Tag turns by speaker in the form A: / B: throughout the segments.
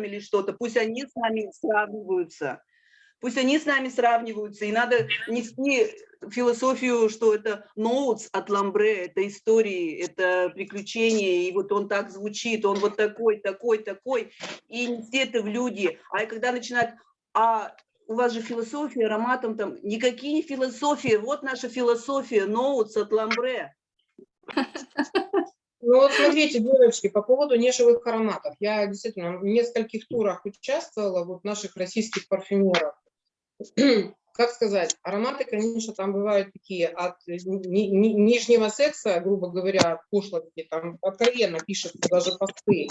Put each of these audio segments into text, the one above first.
A: или что-то, пусть они с нами сравниваются. Пусть они с нами сравниваются, и надо нести философию, что это ноутс от Ламбре, это истории, это приключения, и вот он так звучит, он вот такой, такой, такой, и нести это в люди. А когда начинают, а у вас же философия ароматом там, никакие не философии, вот наша философия, ноутс от Ламбре.
B: Ну вот смотрите, девочки, по поводу неживых ароматов. Я действительно в нескольких турах участвовала, вот наших российских парфюмеров. Как сказать, ароматы, конечно, там бывают такие от ни, ни, нижнего секса, грубо говоря, пошлости, там откровенно пишут даже посты,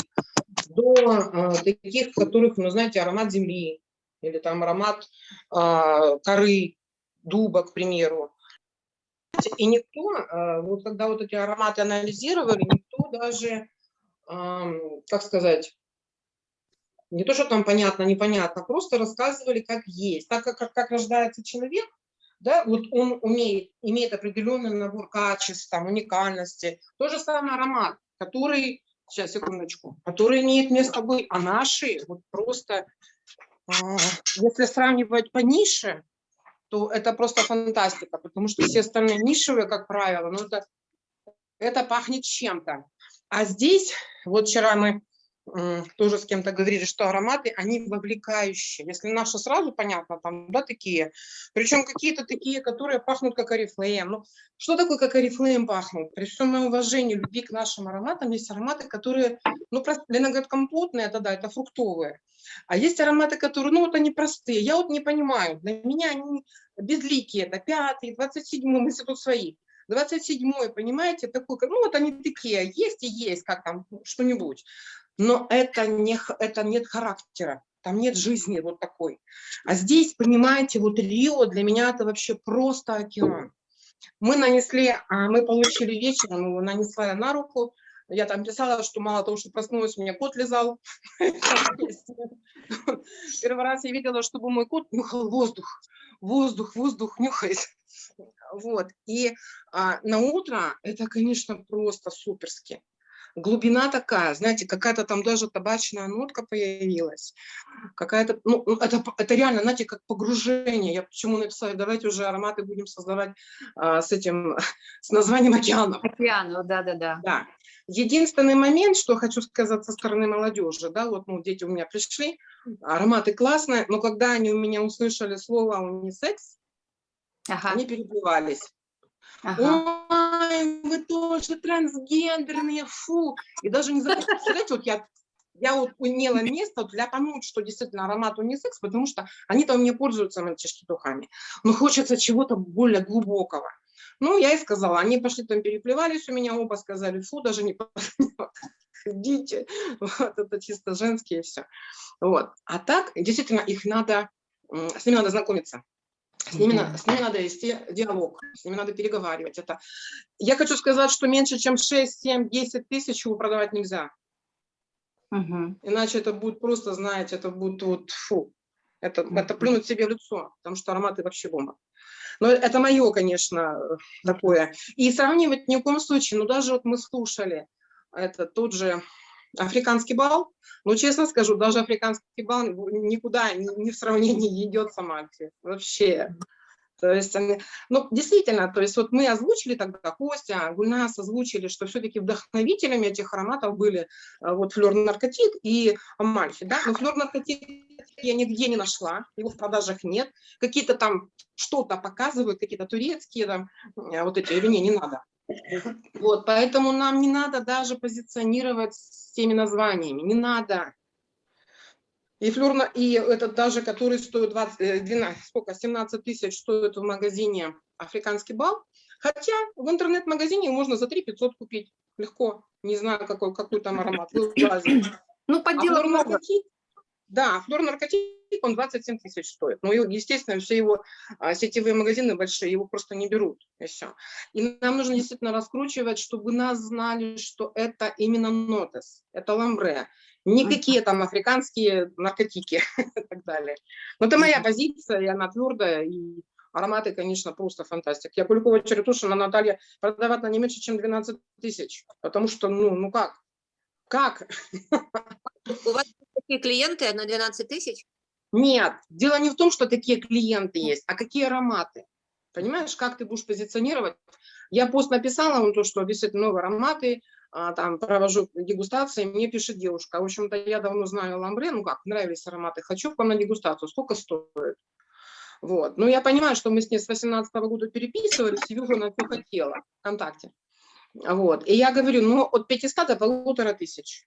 B: до э, таких, которых, ну, знаете, аромат земли, или там аромат э, коры, дуба, к примеру. И никто, э, вот когда вот эти ароматы анализировали, никто даже, как сказать, не то, что там понятно, непонятно, просто рассказывали, как есть. Так как, как, как рождается человек, да, вот он умеет, имеет определенный набор качеств, там, уникальности. То же самое аромат, который, сейчас, секундочку, который имеет место быть, а наши вот просто, а, если сравнивать по нише, то это просто фантастика, потому что все остальные нишевые, как правило, ну это, это пахнет чем-то. А здесь, вот вчера мы тоже с кем-то говорили, что ароматы, они вовлекающие. Если наши сразу понятно, там, да, такие, причем какие-то такие, которые пахнут как орифлейм. Ну, что такое как орифлейм пахнут? При всем моем уважении, любви к нашим ароматам, есть ароматы, которые, ну, Лена говорит, компотные, это да, это фруктовые. А есть ароматы, которые, ну, вот они простые. Я вот не понимаю, для меня они безликие, это пятый, двадцать седьмой, если тут свои. 27 понимаете, такой, ну вот они такие, есть и есть, как там, что-нибудь но это, не, это нет характера, там нет жизни вот такой. А здесь, понимаете, вот Рио для меня это вообще просто океан. Мы нанесли, а, мы получили вечером, нанесла я на руку, я там писала, что мало того, что проснулась, у меня кот лизал. Первый раз я видела, чтобы мой кот нюхал воздух. Воздух, воздух нюхает. Вот. И а, на утро это, конечно, просто суперски глубина такая, знаете, какая-то там даже табачная нотка появилась, какая-то, ну, ну, это, это реально, знаете, как погружение. Я почему написала, давайте уже ароматы будем создавать а, с этим, с названием океана.
C: Океану, да-да-да.
B: Да. Единственный момент, что хочу сказать со стороны молодежи, да, вот, ну, дети у меня пришли, ароматы классные, но когда они у меня услышали слово унисекс, ага. они перебивались. Ага. Ой, вы тоже трансгендерные, фу. И даже не знаете, вот я, я вот имела место для понять, что действительно аромат унисекс, потому что они там не пользуются мальчишки духами. Но хочется чего-то более глубокого. Ну, я и сказала, они пошли там переплевались у меня, оба сказали, фу, даже не ходите, вот, это чисто женские все. Вот. А так, действительно, их надо, с ними надо знакомиться. С ними, mm -hmm. с ними надо вести диалог, с ними надо переговаривать. Это... Я хочу сказать, что меньше, чем 6, 7, 10 тысяч его продавать нельзя. Mm -hmm. Иначе это будет просто, знаете, это будет вот фу. Это, mm -hmm. это плюнуть себе в лицо, потому что ароматы вообще бомба. Но это мое, конечно, такое. И сравнивать ни в коем случае, ну даже вот мы слушали, это тот же африканский бал, ну, честно скажу, даже африканский бал никуда не в сравнении идет с Амальфи, вообще. То есть, ну, действительно, то есть вот мы озвучили тогда, Костя, Гульнас озвучили, что все-таки вдохновителями этих ароматов были э, вот флер наркотик и Амальфи, да, но флер наркотик я нигде не нашла, его в продажах нет, какие-то там что-то показывают, какие-то турецкие там, э, вот эти, или не, не надо. Вот, поэтому нам не надо даже позиционировать с теми названиями, не надо. И флюрно, и этот даже, который стоит 20, 12, э, сколько, 17 тысяч стоит в магазине африканский бал, хотя в интернет-магазине можно за 3 500 купить. Легко, не знаю, какой, какой там аромат.
C: Ну, подделок а
B: да, флор-наркотик, он 27 тысяч стоит. Ну, естественно, все его а, сетевые магазины большие, его просто не берут. И все. И нам нужно действительно раскручивать, чтобы нас знали, что это именно нотес, это ламбре. Никакие там африканские наркотики и так далее. Но это моя позиция, и она твердая, и ароматы, конечно, просто фантастика. Я Куликова Черетушина Наталья продавать на не меньше, чем 12 тысяч. Потому что, ну, ну как? Как?
C: У вас
D: такие клиенты на 12 тысяч?
B: Нет, дело не в том, что такие клиенты есть, а какие ароматы. Понимаешь, как ты будешь позиционировать? Я пост написала, он то, что действительно новые ароматы, а, там провожу дегустации, мне пишет девушка, в общем-то, я давно знаю ламбре, ну как, нравились ароматы, хочу к вам на дегустацию, сколько стоит? Вот, ну я понимаю, что мы с ней с 18 года переписывались, вижу, она все хотела ВКонтакте. Вот, и я говорю, ну от 500 до полутора тысяч.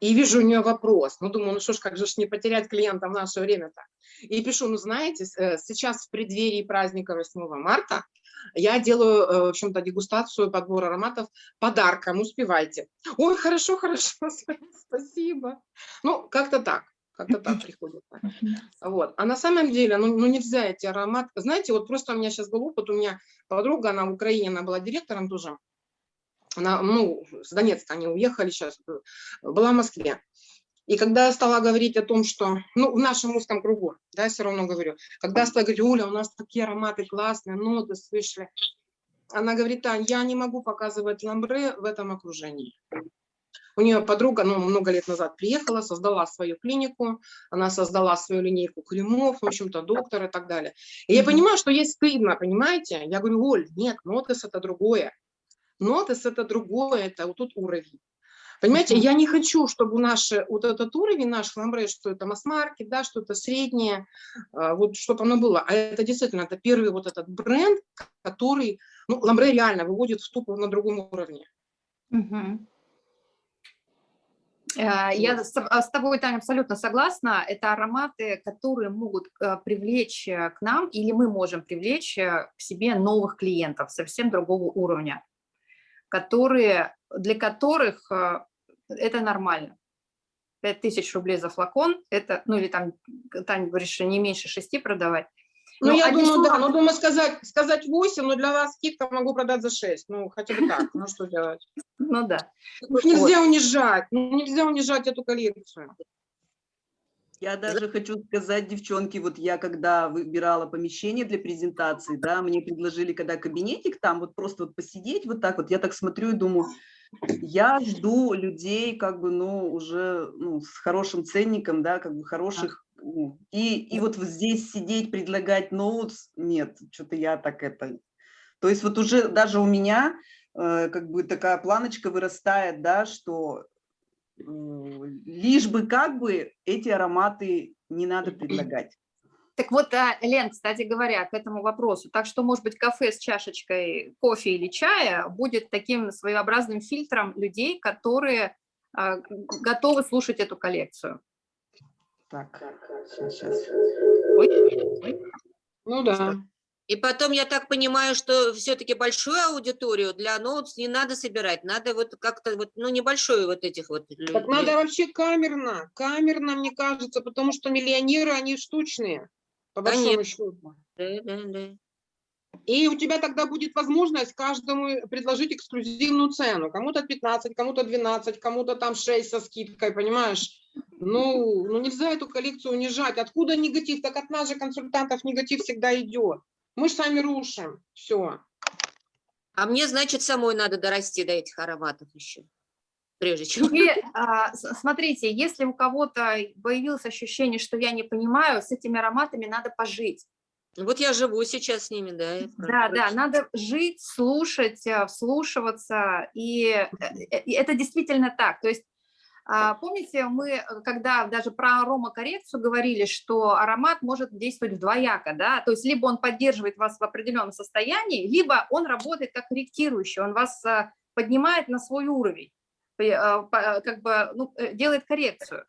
B: И вижу у нее вопрос, ну думаю, ну что ж, как же ж не потерять клиента в наше время-то? И пишу, ну знаете, э, сейчас в преддверии праздника 8 марта я делаю, э, в общем-то, дегустацию, подбор ароматов подарком, успевайте. Ой, хорошо, хорошо, спасибо. Ну, как-то так, как-то так приходит. Вот. А на самом деле, ну, ну нельзя эти ароматы. Знаете, вот просто у меня сейчас был опыт, у меня подруга, она в Украине, она была директором тоже. Она, ну, с Донецка они уехали сейчас, э, была в Москве. И когда я стала говорить о том, что, ну, в нашем узком кругу, да, все равно говорю, когда я стала говорить, Оля, у нас такие ароматы классные, ноты слышали. Она говорит, Тань, я не могу показывать ламбре в этом окружении. У нее подруга, ну, много лет назад приехала, создала свою клинику, она создала свою линейку кремов, в общем-то, доктор и так далее. И я понимаю, что ей стыдно, понимаете? Я говорю, Оль, нет, нотес это другое. Нотес это другое, это вот тут уровень. Понимаете, я не хочу, чтобы наши, вот этот уровень наш ламбре, что это масс-маркет, да, что это среднее, а, вот чтобы оно было. А это действительно, это первый вот этот бренд, который, ну, ламбре реально выводит в ступор на другом уровне.
C: Э, Я с а, с тобой, Таня, абсолютно согласна. Это ароматы, которые могут э, привлечь э, к нам, или мы можем привлечь э, к себе новых клиентов совсем другого уровня, которые, для которых э, это нормально. 5000 рублей за флакон, это, ну или там, Таня, говоришь, что не меньше шести продавать.
B: Ну,
C: Ну,
B: я думаю, да, но думаю сказать, сказать 8, но для вас скидка могу продать за 6, ну, хотя бы так, ну, что делать?
C: Ну да.
B: Ну, нельзя унижать, ну, нельзя унижать эту коллекцию.
A: Я даже хочу сказать, девчонки, вот я когда выбирала помещение для презентации, да, мне предложили, когда кабинетик там, вот просто вот посидеть вот так вот, я так смотрю и думаю, я жду людей, как бы, ну, уже, ну, с хорошим ценником, да, как бы хороших, ну, и, и вот здесь сидеть, предлагать ноутс, нет, что-то я так это... То есть вот уже даже у меня э, как бы такая планочка вырастает, да, что лишь бы как бы эти ароматы не надо предлагать.
C: Так вот, а, Лен, кстати говоря, к этому вопросу. Так что, может быть, кафе с чашечкой кофе или чая будет таким своеобразным фильтром людей, которые а, готовы слушать эту коллекцию.
A: Так, сейчас.
B: Ну, да.
D: И потом, я так понимаю, что все-таки большую аудиторию для ноутс не надо собирать, надо вот как-то вот, ну, небольшую вот этих вот
B: Так
D: людей.
B: надо вообще камерно, камерно, мне кажется, потому что миллионеры, они штучные, по большому
D: Конечно.
B: счету.
D: Да, да, да.
B: И у тебя тогда будет возможность каждому предложить эксклюзивную цену. Кому-то 15, кому-то 12, кому-то там 6 со скидкой, понимаешь? Ну, ну нельзя эту коллекцию унижать. Откуда негатив? Так от нас же, консультантов, негатив всегда идет. Мы же сами рушим. Все.
D: А мне, значит, самой надо дорасти до этих ароматов еще, прежде чем.
C: И, а, смотрите, если у кого-то появилось ощущение, что я не понимаю, с этими ароматами надо пожить.
D: Вот я живу сейчас с ними, да.
C: Да, да, надо жить, слушать, э, вслушиваться, и э, э, и это действительно так. То есть, помните, мы, э, когда даже про аромакоррекцию говорили, что аромат может действовать вдвояко, да, то есть либо он поддерживает вас в определенном состоянии, либо он работает как корректирующий, он вас э, поднимает на свой уровень, э, как бы ну, делает коррекцию.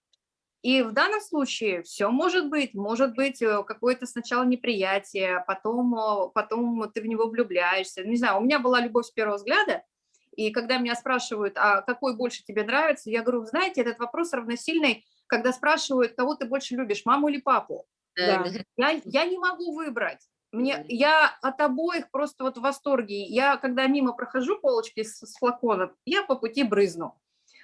C: И в данном случае все может быть. Может быть какое-то сначала неприятие, потом, потом ты в него влюбляешься. Не знаю, у меня была любовь с первого взгляда, и когда меня спрашивают, а какой больше тебе нравится, я говорю, знаете, этот вопрос равносильный, когда спрашивают, кого ты больше любишь, маму или папу.
D: Да.
C: Я, я не могу выбрать. Мне, я от обоих просто вот в восторге. Я, когда мимо прохожу полочки с, с флаконом, я по пути брызну.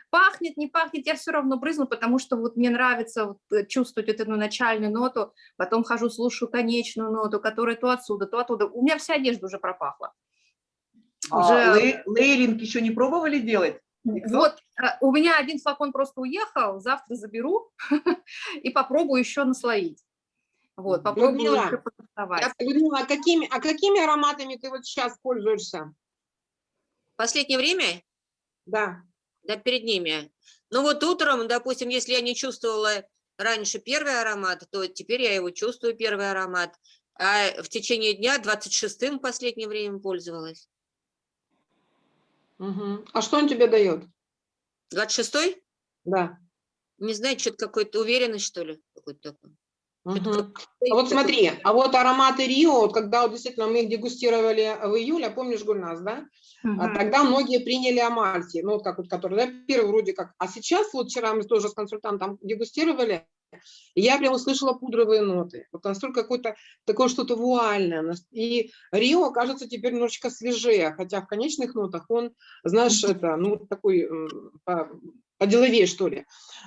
C: Пахнет, не пахнет, я все равно брызну, потому что вот мне нравится вот, э, чувствовать вот эту начальную ноту, потом хожу, слушаю конечную ноту, которая то отсюда, то оттуда. У меня вся одежда уже пропахла.
A: А
C: Уже-
A: лей- лейринг еще не пробовали делать?
C: Вот, э, у меня один флакон просто уехал, завтра заберу и попробую еще наслоить. Вот, попробую
B: Людмила,
C: еще.
B: А, Людмила, а какими, а какими ароматами ты вот сейчас пользуешься?
D: В последнее время,
B: Да.
D: да, перед ними. Ну вот утром, допустим, если я не чувствовала раньше первый аромат, то теперь я его чувствую, первый аромат. А в течение дня 26-м в последнее время пользовалась.
B: А что он тебе дает?
D: 26-й?
B: Да.
D: Не знаю, что-то какой-то уверенность, что ли, какой-то такой.
B: Мгм. А вот смотри, а вот ароматы Рио, вот когда вот действительно мы их дегустировали в июле, помнишь, Гульнас, да? А
C: Мгм.
B: тогда многие приняли Амальти, ну вот как вот, который, да, первый вроде как. А сейчас вот вчера мы тоже с консультантом дегустировали, и я прям услышала пудровые ноты. Вот настолько какое-то такое что-то вуальное. И Рио кажется теперь немножечко свежее, хотя в конечных нотах он, знаешь, это, ну, такой м, по- поделовее, что ли.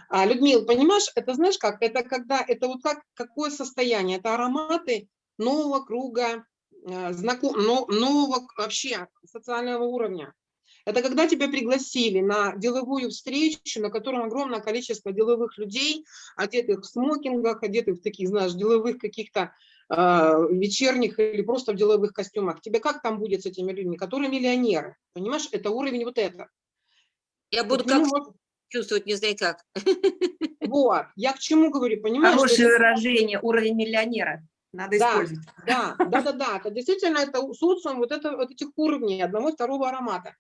B: А, Людмил, понимаешь, это знаешь как? Это когда, это вот как, какое состояние? Это ароматы нового круга, э, знаком, но- нового вообще социального уровня. Это когда тебя пригласили на деловую встречу, на котором огромное количество деловых людей, одетых в смокингах, одетых в таких, знаешь, деловых каких-то э, вечерних или просто в деловых костюмах. Тебе как там будет с этими людьми, которые миллионеры? Понимаешь, это уровень вот это.
D: Я буду как
B: вот,
D: чувствовать, не знаю как.
B: вот. я к чему говорю, понимаешь?
E: Хорошее
B: это-
E: выражение, уровень миллионера. Надо
B: Да.
E: использовать.
B: Да, да, да, да, это действительно это социум вот, это, вот этих уровней одного и второго аромата.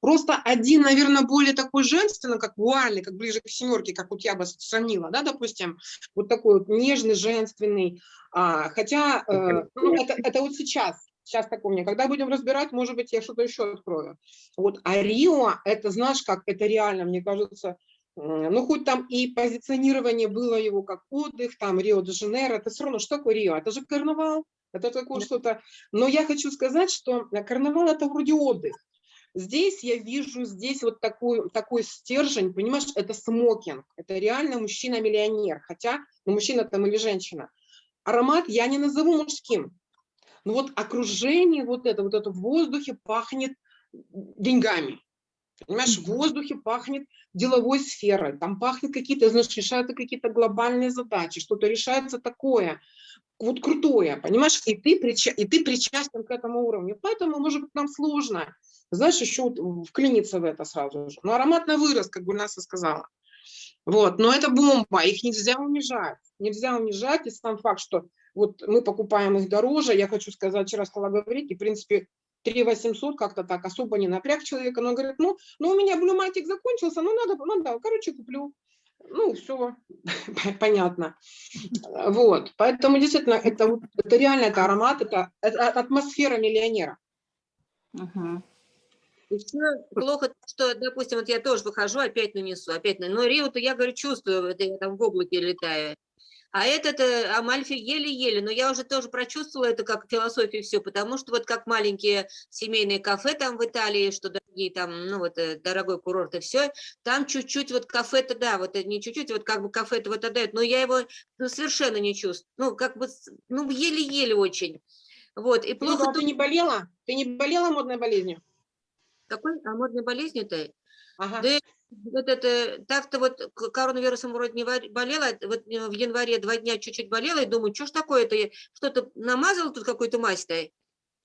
B: Просто один, наверное, более такой женственный, как вуальный, как ближе к семерке, как вот я бы сравнила, да, допустим, вот такой вот нежный, женственный. А, хотя, э, ну, это, это вот сейчас, сейчас такое у меня. Когда будем разбирать, может быть, я что-то еще открою. Вот, а Рио, это, знаешь, как это реально, мне кажется, Ну, хоть там и позиционирование было его как отдых, там Рио-де-Жанейро, это все равно, что такое Рио? Это же карнавал, это такое что-то. Но я хочу сказать, что э, карнавал это вроде отдых. Здесь я вижу, здесь вот такой, такой стержень, понимаешь, это смокинг, это реально мужчина-миллионер, хотя, ну, мужчина там или женщина. Аромат я не назову мужским, но вот окружение вот это, вот это в воздухе пахнет деньгами. Понимаешь, в воздухе пахнет деловой сферой, там пахнет какие-то, знаешь, решаются какие-то глобальные задачи, что-то решается такое, вот крутое, понимаешь, и ты, прича- и ты причастен к этому уровню. Поэтому, может быть, нам сложно, знаешь, еще вот вклиниться в это сразу же. Но ароматно вырос, как бы Гульнаса сказала. Вот, но это бомба, их нельзя унижать. Нельзя унижать, и сам факт, что вот мы покупаем их дороже, я хочу сказать, вчера стала говорить, и, в принципе, 3 800 как-то так особо не напряг человека, но он говорит, ну, ну у меня блюматик закончился, ну надо, ну да, короче, куплю. Ну, все, понятно. Вот, поэтому действительно, это, это реально, это аромат, это, это атмосфера миллионера.
D: Еще плохо, что, допустим, вот я тоже выхожу, опять нанесу, опять нанесу. Но Рио-то я, говорю, чувствую, это я там в облаке летаю. А этот э, Амальфи еле-еле, но я уже тоже прочувствовала это как философию все, потому что вот как маленькие семейные кафе там в Италии, что дорогие там, ну вот э, дорогой курорт и все, там чуть-чуть вот кафе-то, да, вот э, не чуть-чуть, вот как бы кафе-то вот отдает, но я его ну, совершенно не чувствую, ну как бы, ну еле-еле очень. Вот, и
B: Плохо,
D: плохо
B: а ты не болела? Ты не болела модной болезнью?
D: Какой? А модной болезнью-то?
B: Ага.
D: Да вот это, так-то вот коронавирусом вроде не болела, вот э, в январе два дня чуть-чуть болела, и думаю, что ж такое-то, что-то намазала тут какую-то мазь-то,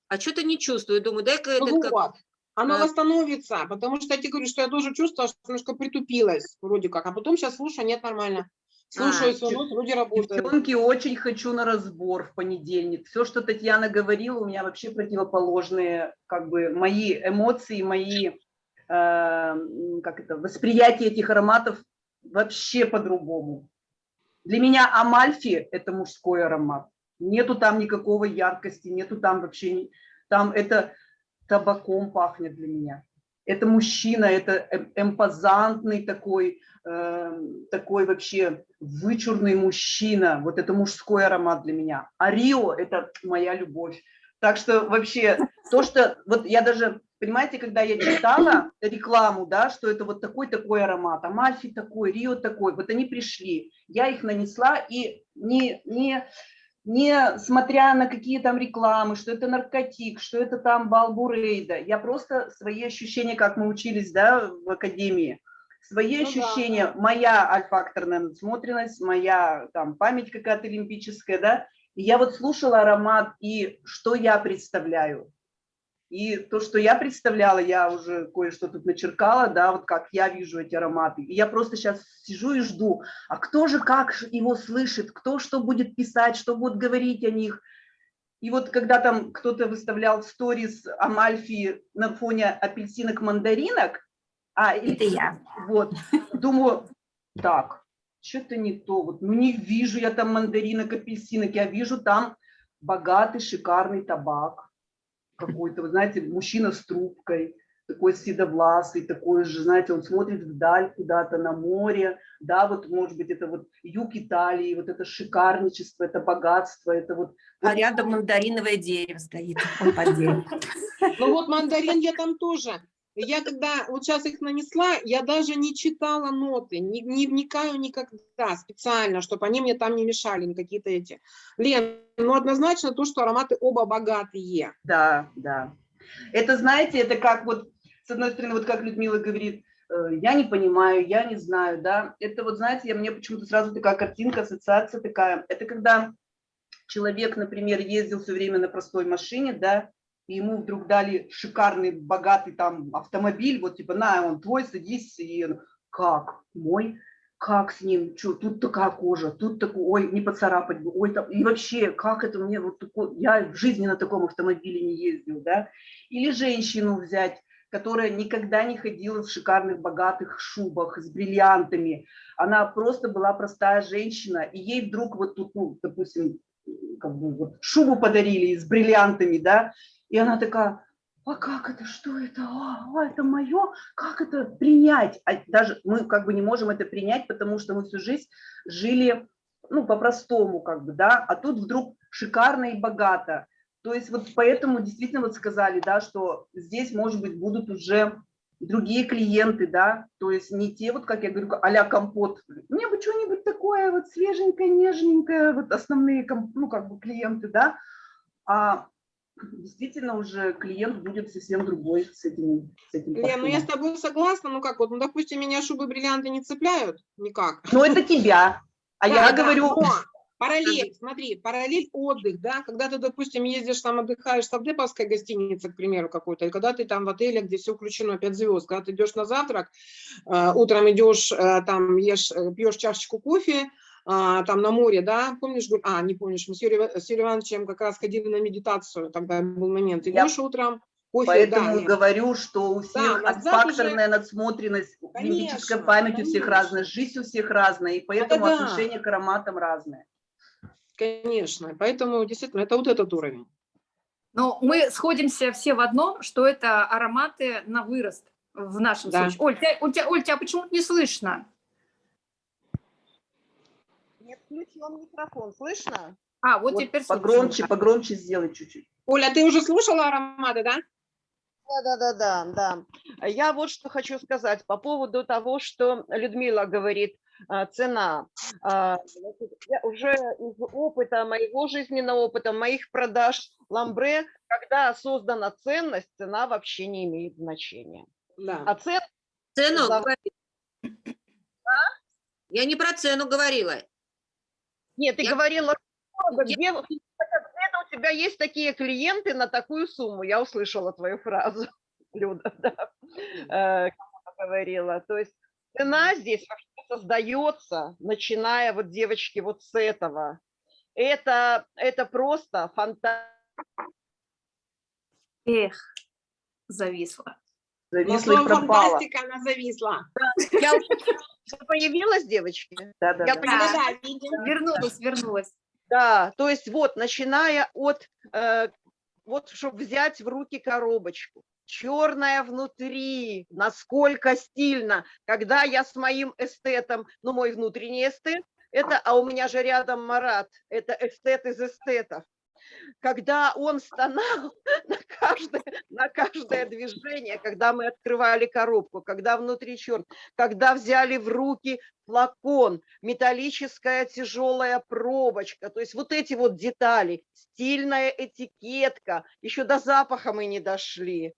D: а что-то не чувствую, думаю, дай-ка
B: Ну
D: как-
B: вот, оно
D: Да.
B: восстановится, потому что я тебе говорю, что я тоже чувствовала, что немножко притупилась вроде как, а потом сейчас слушаю, нет, нормально. Слушаю
D: А,
B: нос, вроде работает.
A: Девчонки, очень хочу на разбор в понедельник. Все, что Татьяна говорила, у меня вообще противоположные, как бы, мои эмоции, мои, как это, восприятие этих ароматов вообще по-другому. Для меня Амальфи – это мужской аромат. Нету там никакого яркости, нету там вообще, там это табаком пахнет для меня. Это мужчина, это эм- эмпозантный такой, э, такой вообще вычурный мужчина. Вот это мужской аромат для меня. А Рио – это моя любовь. Так что вообще то, что... Вот я даже, понимаете, когда я читала рекламу, да, что это вот такой-такой аромат, Амальфи такой, Рио такой, вот они пришли, я их нанесла и не, не, не смотря на какие там рекламы, что это наркотик, что это там балбурейда. Я просто свои ощущения, как мы учились да, в академии, свои
B: Ну да.
A: ощущения, моя альфакторная насмотренность, моя там память какая-то олимпическая, да, и я вот слушала аромат, и что я представляю. И то, что я представляла, я уже кое-что тут начеркала, да, вот как я вижу эти ароматы. И я просто сейчас сижу и жду, а кто же как его слышит, кто что будет писать, что будет говорить о них. И вот когда там кто-то выставлял сторис Амальфи на фоне апельсинок-мандаринок, а,
E: Это я.
A: вот, думаю, так, что-то не то, вот, ну не вижу я там мандаринок, апельсинок, я вижу там богатый, шикарный табак какой-то, вы знаете, мужчина с трубкой, такой седовласый, такой же, знаете, он смотрит вдаль куда-то на море, да, вот, может быть, это вот юг Италии, вот это шикарничество, это богатство, это вот
E: А рядом мандариновое дерево стоит. Он под деревом.
B: Ну вот мандарин я там тоже. Я когда вот сейчас их нанесла, я даже не читала ноты, не, не вникаю никогда специально, чтобы они мне там не мешали, ни какие-то эти. Лен, ну однозначно то, что ароматы оба богатые.
A: Да, да. Это, знаете, это как вот, с одной стороны, вот как Людмила говорит, э, я не понимаю, я не знаю, да. Это вот, знаете, я, мне почему-то сразу такая картинка, ассоциация такая. Это когда человек, например, ездил все время на простой машине, да, и ему вдруг дали шикарный, богатый там автомобиль, вот типа, на, он твой, садись, и как, мой, как с ним, что, тут такая кожа, тут такой, ой, не поцарапать бы, ой, там, и вообще, как это мне, вот такой, я в жизни на таком автомобиле не ездил, да, или женщину взять, которая никогда не ходила в шикарных богатых шубах с бриллиантами, она просто была простая женщина, и ей вдруг вот тут, ну, допустим, как бы вот шубу подарили с бриллиантами, да, и она такая, а как это, что это, а, а, это мое, как это принять? А даже мы как бы не можем это принять, потому что мы всю жизнь жили, ну, по-простому как бы, да, а тут вдруг шикарно и богато. То есть вот поэтому действительно вот сказали, да, что здесь, может быть, будут уже другие клиенты, да, то есть не те, вот как я говорю, а-ля компот. Мне бы что-нибудь такое вот свеженькое, нежненькое, вот основные, ну, как бы клиенты, да, а действительно уже клиент будет совсем другой с этим, с этим
B: Лен, ну я с тобой согласна, ну как вот, ну допустим, меня шубы бриллианты не цепляют никак.
A: Но это тебя, а
B: Да,
A: я
B: да,
A: говорю,
B: но параллель, смотри, параллель отдых, да, когда ты, допустим, ездишь там, отдыхаешь в Савдеповской гостинице, к примеру, какой-то, и когда ты там в отеле, где все включено, 5 звезд, когда ты идешь на завтрак, э, утром идешь, э, там, ешь, э, пьешь чашечку кофе, а, там на море, да, помнишь, а, не помнишь, мы с Юрием, с Юрием Ивановичем как раз ходили на медитацию, тогда был момент,
A: Я
B: идешь утром, кофе,
A: поэтому
B: да,
A: и говорю, что у всех
B: записи-
A: факторная надсмотренность, лимбическая
B: Конечно,
A: память у всех
B: конечно.
A: разная, жизнь у всех разная, и поэтому
B: да.
A: отношение к ароматам разное.
B: конечно, поэтому действительно это вот этот уровень.
C: Но мы сходимся все в одном, что это ароматы на вырост в нашем
B: Да.
C: случае. Оль, тебя, у тебя, Оль, тебя почему-то не слышно.
F: Не включен микрофон, слышно?
C: А, вот,
A: Вот
C: теперь слышно.
A: погромче, погромче сделай чуть-чуть.
B: Оля, ты уже слушала ароматы, да?
F: Да, да, да, да, да. Я вот что хочу сказать по поводу того, что Людмила говорит, а, цена. А, я Уже из опыта, моего жизненного опыта, моих продаж ламбре, когда создана ценность, цена вообще не имеет значения.
B: Да.
F: А цена
D: Цену
F: За-
D: говори. Я не про цену говорила.
F: Нет, ты
D: Я-
F: говорила,
D: Я-
F: где, где-то у тебя есть такие клиенты на такую сумму. Я услышала твою фразу, Люда, да, э, говорила. То есть цена здесь вообще создается, начиная вот, девочки, вот с этого. Это, это просто фантазия.
C: Эх, зависла.
B: Но
A: Зависла и
B: слово
A: пропала.
B: фантастика, она зависла.
F: Я уже появилась, девочки?
A: Да, да,
F: Я
A: да.
F: поняла.
B: Да, видим.
C: Вернулась, вернулась.
F: Да, то есть вот, начиная от, э, вот, чтобы взять в руки коробочку, черная внутри, насколько стильно, когда я с моим эстетом, ну, мой внутренний эстет, это, а у меня же рядом Марат, это эстет из эстетов, когда он стонал на каждое, на каждое движение, когда мы открывали коробку, когда внутри черт, когда взяли в руки флакон, металлическая тяжелая пробочка, то есть вот эти вот детали, стильная этикетка, еще до запаха мы не дошли.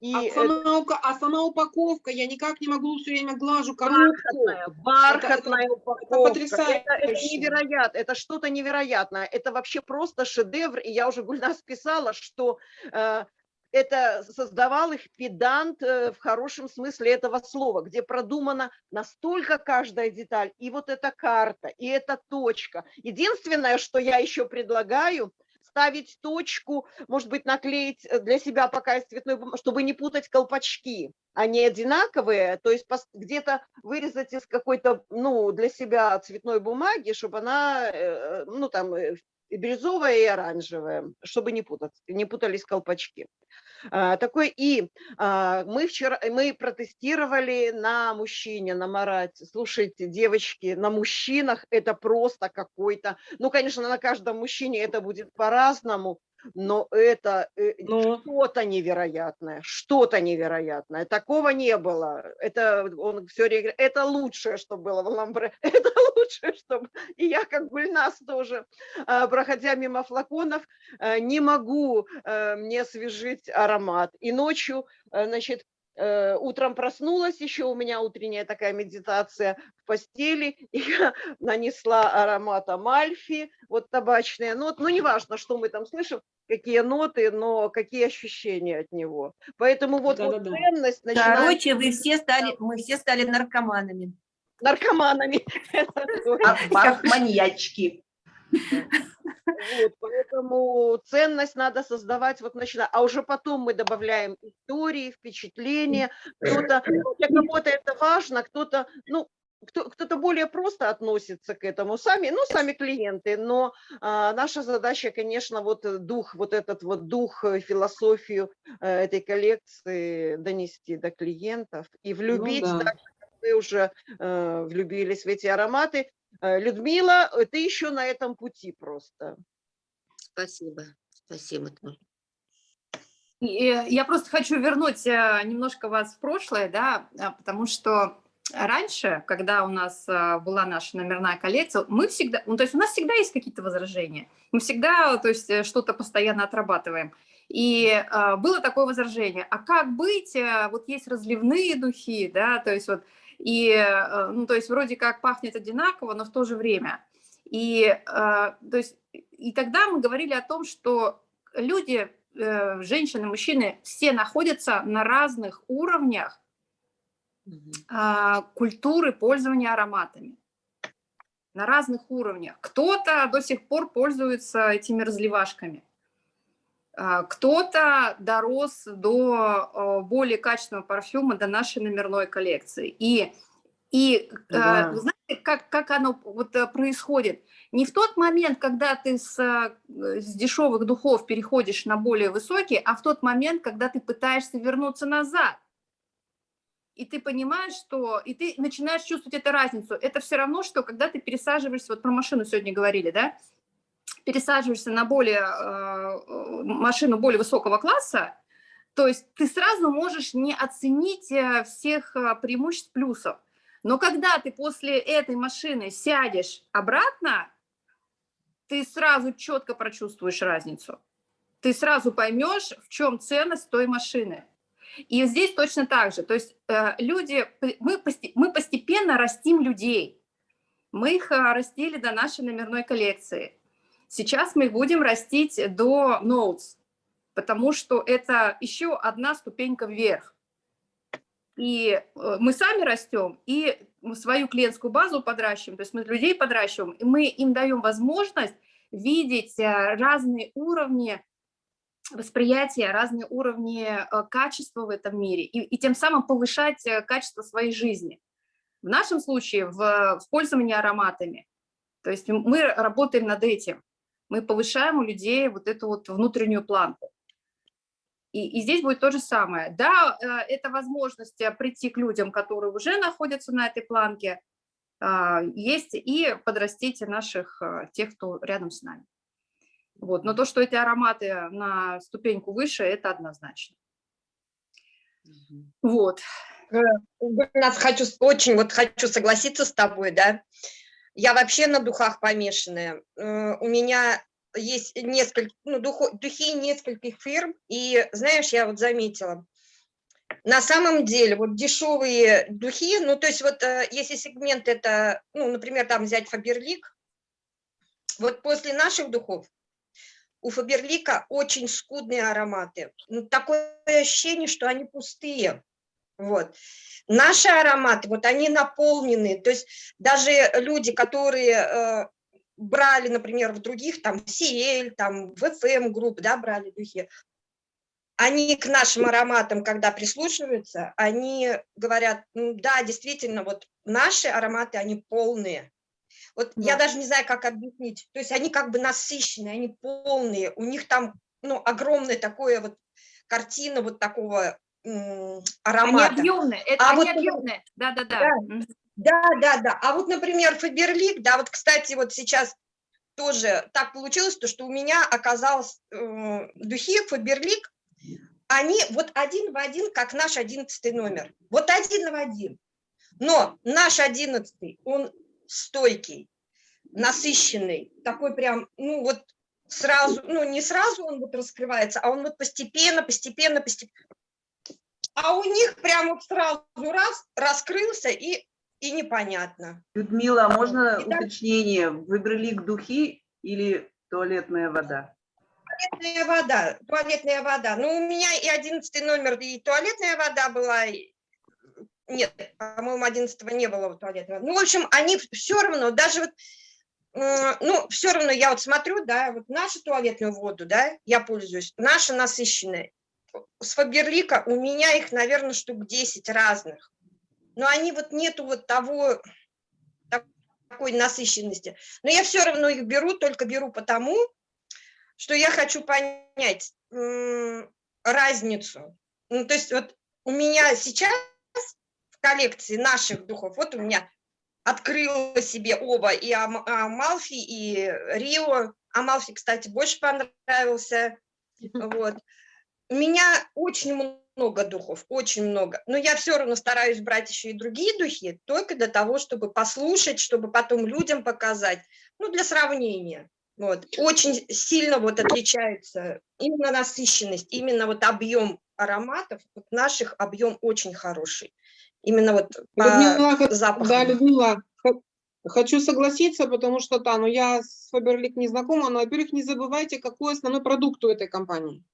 F: И
B: А
F: это
B: сама, ука- а сама упаковка, я никак не могу все время глажу коробку.
F: бархатная, бархатная упаковка.
B: потрясающе.
F: Это, это невероятно, это что-то невероятное. Это вообще просто шедевр. И я уже Гульнас писала, что э, это создавал их педант э, в хорошем смысле этого слова, где продумана настолько каждая деталь. И вот эта карта, и эта точка. Единственное, что я еще предлагаю, ставить точку, может быть, наклеить э, для себя пока из цветной бумаги, чтобы не путать колпачки. Они одинаковые, то есть где-то вырезать из какой-то, ну, для себя цветной бумаги, чтобы она, э, ну, там, э, и бирюзовая и оранжевая, чтобы не путать, не путались колпачки. А, Такой и а, мы вчера мы протестировали на мужчине, на Марате. Слушайте, девочки, на мужчинах это просто какой-то, ну, конечно, на каждом мужчине это будет по-разному, но это э,
B: Ну.
F: что-то невероятное, что-то невероятное. Такого не было. Это он все это лучшее, что было в Ламбре, это лучшее, что б- И я, как Гульнас тоже, а, проходя мимо флаконов, э, не могу э, мне освежить аромат. И ночью, э, значит, утром проснулась, еще у меня утренняя такая медитация в постели, и я нанесла аромат Амальфи, вот табачные ноты, ну неважно, что мы там слышим, какие ноты, но какие ощущения от него. Поэтому вот, вот
B: Да-да-да.
F: ценность начинает
E: Короче, вы все стали, мы все стали наркоманами.
F: Наркоманами. Точно.
A: Как, маньячки.
F: Вот, поэтому ценность надо создавать вот начиная, а уже потом мы добавляем истории, впечатления. Кто-то, для кого-то это важно, кто-то, ну, кто- кто-то более просто относится к этому, сами, ну, сами клиенты, но а, наша задача, конечно, вот дух, вот этот вот дух, э, философию э, этой коллекции донести до клиентов и влюбить,
B: да.
F: так вы уже э, влюбились в эти ароматы. Э, Людмила, э, ты еще на этом пути просто.
D: Спасибо, спасибо.
C: э, Я просто хочу вернуть немножко вас в прошлое, да, потому что раньше, когда у нас была наша номерная коллекция, мы всегда, ну, то есть у нас всегда есть какие-то возражения, мы всегда, то есть что-то постоянно отрабатываем. И было такое возражение, а как быть, вот есть разливные духи, да, то есть вот, и, э, ну, то есть вроде как пахнет одинаково, но в то же время. И, а, то есть, и тогда мы говорили о том, что люди, э, женщины, мужчины, все находятся на разных уровнях а, культуры пользования ароматами. На разных уровнях. Кто-то до сих пор пользуется этими разливашками. А, Кто-то дорос до э, более качественного парфюма, до нашей номерной коллекции. И, и э,
B: Да.
C: знаете, как, как оно вот э, происходит? Не в тот момент, когда ты с, с дешевых духов переходишь на более высокие, а в тот момент, когда ты пытаешься вернуться назад и ты понимаешь, что... И ты начинаешь чувствовать эту разницу. Это все равно, что когда ты пересаживаешься... Вот про машину сегодня говорили, да? Пересаживаешься на более... э, машину более высокого класса, то есть ты сразу можешь не оценить э, всех э, преимуществ плюсов. Но когда ты после этой машины сядешь обратно, ты сразу четко прочувствуешь разницу. Ты сразу поймешь, в чем ценность той машины. И здесь точно так же. То есть э, люди, мы, мы постепенно растим людей. Мы их э, растили до нашей номерной коллекции. Сейчас мы будем растить до Notes, потому что это еще одна ступенька вверх. И э, мы сами растем, и свою клиентскую базу подращиваем, то есть мы людей подращиваем, и мы им даем возможность видеть э, разные уровни восприятия, разные уровни э, качества в этом мире, и, и тем самым повышать качество своей жизни. В нашем случае в, в пользовании ароматами. То есть мы работаем над этим. Мы повышаем у людей вот эту вот внутреннюю планку. И, и здесь будет то же самое. Да, э, это возможность э, прийти к людям, которые уже находятся на этой планке, а, есть и подрастить наших, э, тех, кто рядом с нами. Вот. Но то, что эти ароматы на ступеньку выше, это однозначно. Вот.
G: Нас хочу, очень вот хочу согласиться с тобой, да. Я вообще на духах помешанная. Э, У меня есть несколько, ну, духо- духи нескольких фирм, и знаешь, я вот заметила, на самом деле вот дешевые духи, ну, то есть вот э, если сегмент это, ну, например, там взять Фаберлик, вот после наших духов у Фаберлика очень скудные ароматы. Ну, такое ощущение, что они пустые. Вот. Наши ароматы, вот они наполнены, то есть даже люди, которые э, брали, например, в других, там, CL, там, VFM групп, да, брали духи, они к нашим ароматам, когда прислушиваются, они говорят, «Ну да, действительно, вот наши ароматы, они полные. Вот я
C: Да.
G: даже не знаю, как объяснить. То есть они как бы насыщенные, они полные, у них там, ну, огромное такое вот картина вот такого м,
C: Они
G: аромата.
C: объемные. Это
G: А
C: они
G: вот,
C: объемные. Да-да-да.
G: Да.
C: Мгм.
G: Да, да, да. А вот, например, Фаберлик, да, вот, кстати, вот сейчас тоже так получилось, то, что у меня оказалось э, духи Фаберлик, они вот один в один, как наш одиннадцатый номер. Вот один в один. Но наш одиннадцатый, он стойкий, насыщенный, такой прям, ну вот сразу, ну не сразу он вот раскрывается, а он вот постепенно, постепенно, постепенно. А у них прям вот сразу раз раскрылся и, и непонятно.
A: Людмила, а можно
G: Итак-
A: уточнение? Выбрали к духи или туалетная вода?
G: Туалетная вода, туалетная вода. Ну, у меня и одиннадцатый номер, и туалетная вода была. и- Нет, по-моему, одиннадцатого не было туалетной воды. Ну, в общем, они все равно, даже вот, ну, все равно я вот смотрю, да, вот нашу туалетную воду, да, я пользуюсь, наша насыщенная. С Фаберлика у меня их, наверное, штук 10 разных. Но они вот нету вот того, так- такой насыщенности. Но я все равно их беру, только беру потому, что я хочу понять разницу. Ну, то есть вот у меня сейчас в коллекции наших духов, вот у меня открыла себе оба, и Ам- Амалфи, и Рио. Амалфи, кстати, больше понравился. Вот. У меня очень много духов, очень много. Но я все равно стараюсь брать еще и другие духи, только для того, чтобы послушать, чтобы потом людям показать, ну, для сравнения. Вот. Очень сильно вот отличается именно насыщенность, именно вот объем ароматов, вот наших объем очень хороший. Именно вот по
B: Людмила, хо-
G: запаху.
B: да, Людмила, хо- хочу согласиться, потому что, да, ну я с Фаберлик не знакома, но, во-первых, не забывайте, какой основной продукт у этой компании.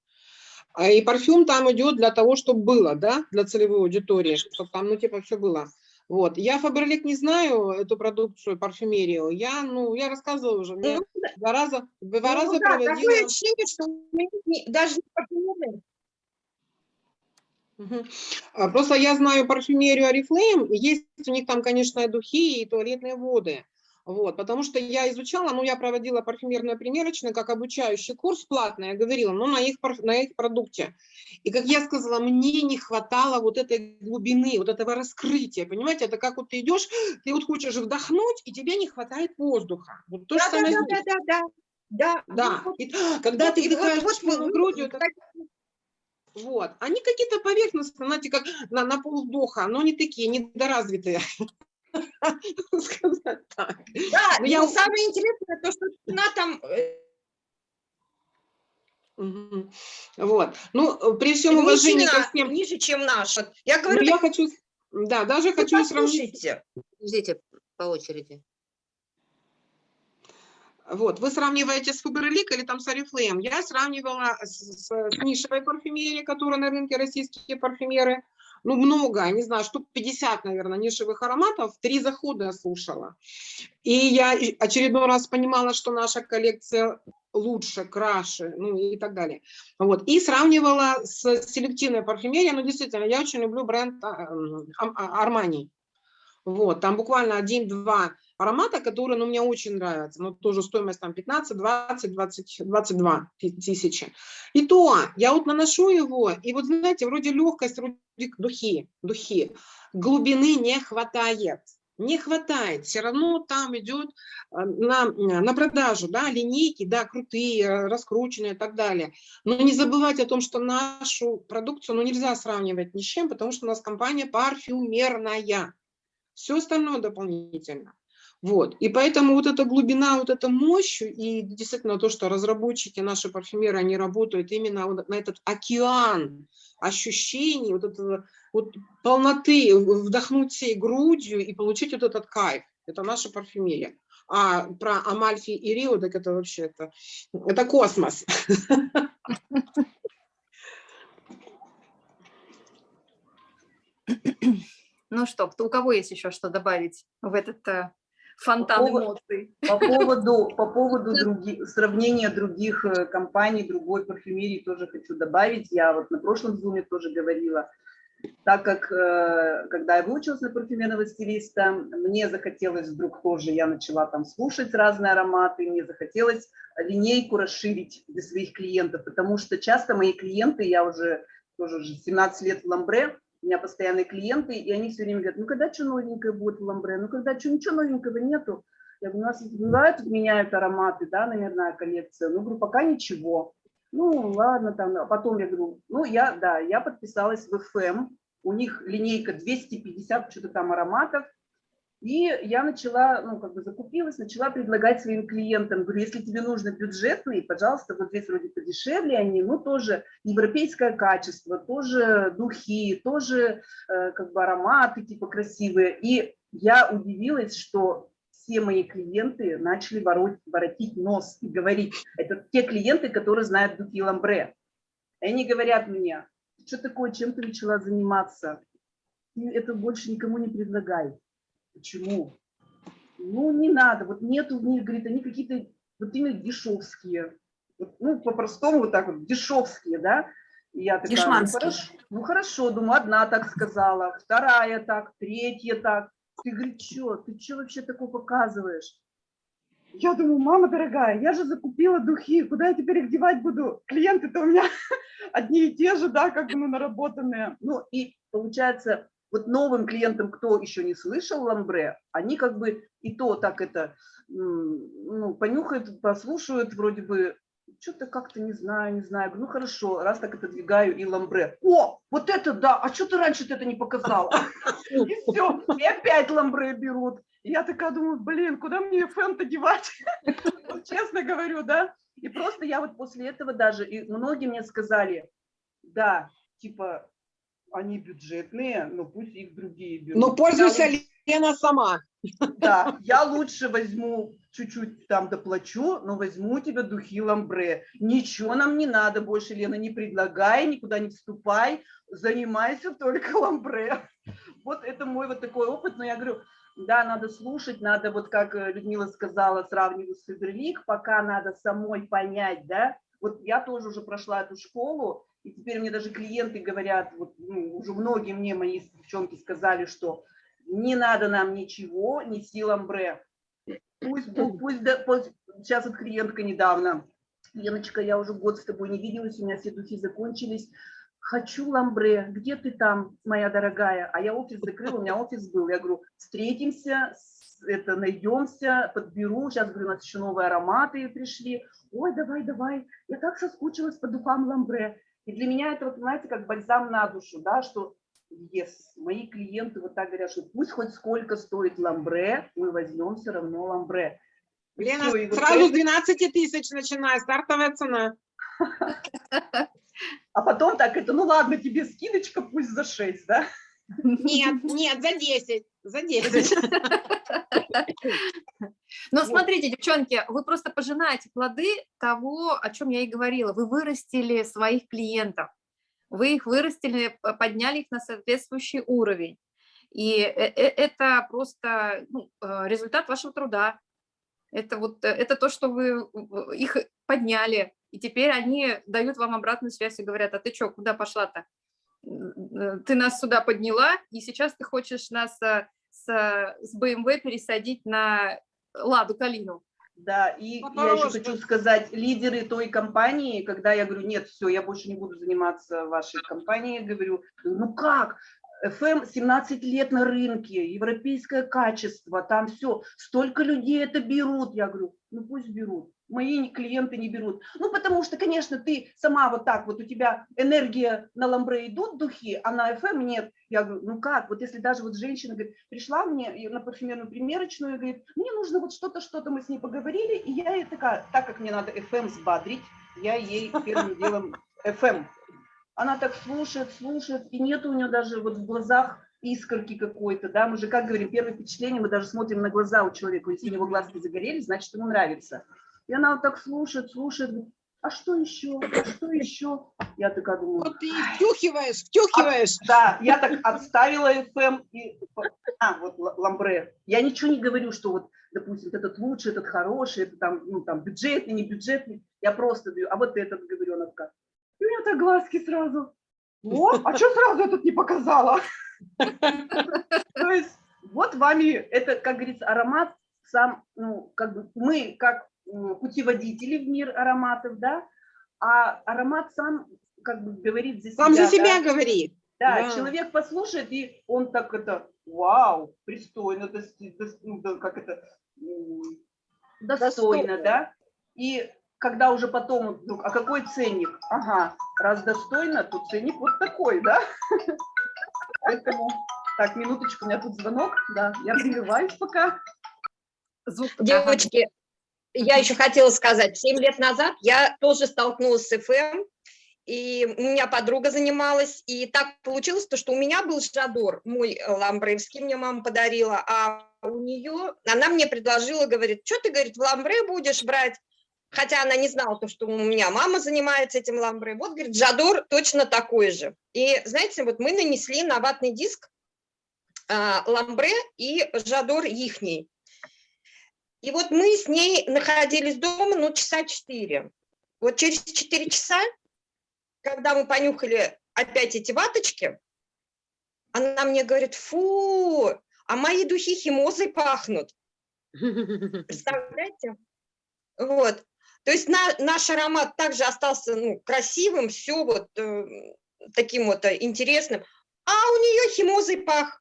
B: А И парфюм там идет для того, чтобы было, да, для целевой аудитории, чтобы там, ну, типа, все было. Вот. Я Фаберлик не знаю, эту продукцию, парфюмерию. Я, ну, я рассказывала уже, мне
G: Ну,
B: два раза, два
G: Ну
B: раза
G: да, такое
B: проводила...
G: ощущение, что не- даже не.
B: А, Просто я знаю парфюмерию и есть у них там, конечно, духи, и туалетные воды. Вот, потому что я изучала, ну, я проводила парфюмерную примерочную, как обучающий курс платный, я говорила, ну, на их, на их продукте. И, как я сказала, мне не хватало вот этой глубины, вот этого раскрытия, понимаете, это как вот ты идешь, ты вот хочешь вдохнуть, и тебе не хватает воздуха. Вот то же
G: Да, да,
B: самое
G: да, да, да, да. Да,
B: Да,
G: вот,
B: и когда
G: вот,
B: ты
G: вот-
B: вдыхаешь
G: вот вы-
B: грудью,
G: вот
B: это вот. Они какие-то поверхностные, знаете, как на, на полвдоха, но не такие, недоразвитые. Сказать так.
G: Да,
B: Ну,
G: я самое интересное, то, что цена там э.
B: Вот. Ну, при всем уважении ко всем,
G: ниже, чем наш. Вот Я
B: ну,
G: говорю,
B: я хочу, да, даже
G: вы
B: хочу сравнить,
G: послушайте.
D: Подождите, по очереди.
B: вот, вы сравниваете с Фаберлик или там с Oriflame. Я сравнивала с, с- с нишевой парфюмерией, которая на рынке российские парфюмеры, ну, много, не знаю, штук 50, наверное, нишевых ароматов, три захода я слушала. И я очередной раз понимала, что наша коллекция лучше, краше, ну и так далее. Вот. И сравнивала с селективной парфюмерией, ну, действительно, я очень люблю бренд Армани. Вот, там буквально один-два аромата, которые ну, мне очень нравятся. Ну, тоже стоимость там 15, 20, 20, 22 ты- тысячи. И то я вот наношу его, и вот знаете, вроде легкость, вроде духи, духи, глубины не хватает. не хватает. Все равно там идет э, на, на продажу, да, линейки, да, крутые, раскрученные и так далее. Но не забывать о том, что нашу продукцию ну, нельзя сравнивать ни с чем, потому что у нас компания парфюмерная. Все остальное дополнительно. Вот. И поэтому вот эта глубина, вот эта мощь, и действительно то, что разработчики, наши парфюмеры, они работают именно на этот океан ощущений, вот этого вот полноты, вдохнуть всей грудью и получить вот этот кайф. Это наша парфюмерия. А про Амальфи и Рио, так это вообще, это, это космос.
C: Ну что, у кого есть еще что добавить в этот э, фонтан
A: По поводу-
C: эмоций?
A: По поводу, по поводу други- сравнения других э, компаний, другой парфюмерии тоже хочу добавить. Я вот на прошлом зуме тоже говорила, так как э, когда я выучилась на парфюмерного стилиста, мне захотелось вдруг тоже, я начала там слушать разные ароматы, мне захотелось линейку расширить для своих клиентов, потому что часто мои клиенты, я уже тоже уже 17 лет в Ламбре, у меня постоянные клиенты, и они все время говорят, ну когда что новенькое будет в Ламбре, ну когда что, ничего новенького нету. Я говорю, у нас бывают, меняют ароматы, да, номерная коллекция. Ну, говорю, пока ничего. Ну, ладно, там, а потом я говорю, ну, я, да, я подписалась в FM, у них линейка 250 что-то там ароматов, и я начала, ну, как бы закупилась, начала предлагать своим клиентам, говорю, если тебе нужно бюджетный, пожалуйста, вот здесь вроде подешевле они, ну, тоже европейское качество, тоже духи, тоже э, как бы ароматы типа красивые. И я удивилась, что все мои клиенты начали воротить, воротить нос и говорить, это те клиенты, которые знают духи Ламбре. И они говорят мне, что такое, чем ты начала заниматься? Ты это больше никому не предлагай. Почему? Ну, не надо, вот нету в них, говорит, они какие-то вот именно дешевские. Ну, по-простому вот так вот, дешевские, да? И я такая, ну,
E: Дешманские.
A: хорошо, ну, хорошо, думаю, одна так сказала, вторая так, третья так. Ты, говорит, что, ты что вообще такое показываешь? Я думаю, мама дорогая, я же закупила духи, куда я теперь их девать буду? Клиенты-то у меня одни и те же, да, как бы ну, наработанные. Ну и получается, вот новым клиентам, кто еще не слышал ламбре, они как бы и то так это, ну, понюхают, послушают, вроде бы, что-то как-то не знаю, не знаю. Ну хорошо, раз так отодвигаю и ламбре. О, вот это да, а что ты раньше это не показала? И все, и опять ламбре берут. И я такая думаю, блин, куда мне фэн-то девать? Честно говорю, да. И просто я вот после этого даже, и многие мне сказали, да, типа, они бюджетные, но пусть их другие берут.
B: Но
A: Я
B: пользуйся
A: лучше-
B: Лена сама.
A: да, я лучше возьму, чуть-чуть там доплачу, но возьму у тебя духи ламбре. Ничего нам не надо больше, Лена, не предлагай, никуда не вступай, занимайся только ламбре. Вот это мой вот такой опыт, но я говорю, да, надо слушать, надо, вот как э, Людмила сказала, сравнивать с Фаберлик, пока надо самой понять, да. Вот я тоже уже прошла эту школу, и теперь мне даже клиенты говорят, вот, ну, уже многие мне, мои девчонки сказали, что не надо нам ничего, неси ламбре. Пусть, бу- пусть, да- пусть- сейчас вот клиентка недавно, Леночка, я уже год с тобой не виделась, у меня все духи закончились. Хочу ламбре, где ты там, моя дорогая? А я офис закрыла, у меня офис был. Я говорю, встретимся, это найдемся, подберу. Сейчас, говорю, у нас еще новые ароматы пришли. Ой, давай, давай, я так соскучилась по духам ламбре. И для меня это, вот, понимаете, как бальзам на душу, да, что Yes. Мои клиенты вот так говорят, что пусть хоть сколько стоит ламбре, мы возьмем все равно ламбре. И
B: Лена,
A: и вот
B: сразу
A: это-
B: 12 тысяч начиная, стартовая цена.
A: А потом так, это, ну ладно, тебе скидочка пусть за 6, да?
B: Нет, нет, за 10, за 10.
C: Но
A: Вот.
C: смотрите, девчонки, вы просто пожинаете плоды того, о чем я и говорила. Вы вырастили своих клиентов, вы их вырастили, подняли их на соответствующий уровень. И э- э- это просто ну, э, результат вашего труда. Это вот это то, что вы их подняли, и теперь они дают вам обратную связь и говорят, а ты что, куда пошла-то? М, Ты нас сюда подняла, и сейчас ты хочешь нас э, с, с BMW пересадить на Ладу Калину.
A: Да, и я еще хочу сказать, лидеры той компании, когда я говорю, нет, все, я больше не буду заниматься вашей компанией, говорю, ну как, FM 17 лет на рынке, европейское качество, там все. Столько людей это берут. Я говорю, ну пусть берут. Мои клиенты не берут. Ну, потому что, конечно, ты сама вот так вот, у тебя энергия на ламбре идут духи, а на FM нет. Я говорю, ну как, вот если даже вот женщина говорит, пришла мне на парфюмерную примерочную говорит, мне нужно вот что-то, что-то, мы с ней поговорили, и я ей такая, так как мне надо FM сбадрить, я ей первым делом FM. Она так слушает, слушает, и нет у нее даже вот в глазах искорки какой-то, да, мы же, как говорим, первое впечатление, мы даже смотрим на глаза у человека, если у него глазки загорелись, значит, ему нравится. И она вот так слушает, слушает, говорит, а что еще, а что еще? Я такая думаю,
B: Вот ты втюхиваешь, втюхиваешь.
A: да, я так отставила FM и... А, вот ла- ламбре. Я ничего не говорю, что вот, допустим, этот лучший, этот хороший, это там, ну, там, бюджетный, не бюджетный. Я просто говорю, а вот этот, говорю, она такая. И у нее так глазки сразу. О, а что сразу этот не показала? То есть вот вами, это, как говорится, аромат сам, ну, как бы мы как путеводители в мир ароматов, да, а аромат сам как бы говорит за себя.
B: Сам за
A: да.
B: себя говорит.
A: Да,
B: Да.
A: человек послушает, и он так это, вау, пристойно, дости- дос- ну, да, как это, достойно,
F: Достойно.
A: да. И когда уже потом, вдруг, а какой ценник? Ага, раз достойно, то ценник вот такой, да. Поэтому, так, минуточку, у меня тут звонок, да, я прерываюсь пока.
C: Звук. ага.
G: Девочки, я еще хотела сказать, 7 лет назад я тоже столкнулась с ФМ, и у меня подруга занималась, и так получилось, то, что у меня был Жадор, мой э, ламбревский, мне мама подарила, а у нее, она мне предложила, говорит, что ты, говорит, в ламбре будешь брать, хотя она не знала, то, что у меня мама занимается этим ламбре, вот, говорит, Жадор точно такой же. И, знаете, вот мы нанесли на ватный диск а, ламбре и Жадор ихний. И вот мы с ней находились дома, ну, часа четыре. Вот через четыре часа, когда мы понюхали опять эти ваточки, она мне говорит, фу, а мои духи химозой пахнут. Представляете? Вот. То есть на- наш аромат также остался ну, красивым, все вот э, таким вот э, интересным. А у нее химозой пах.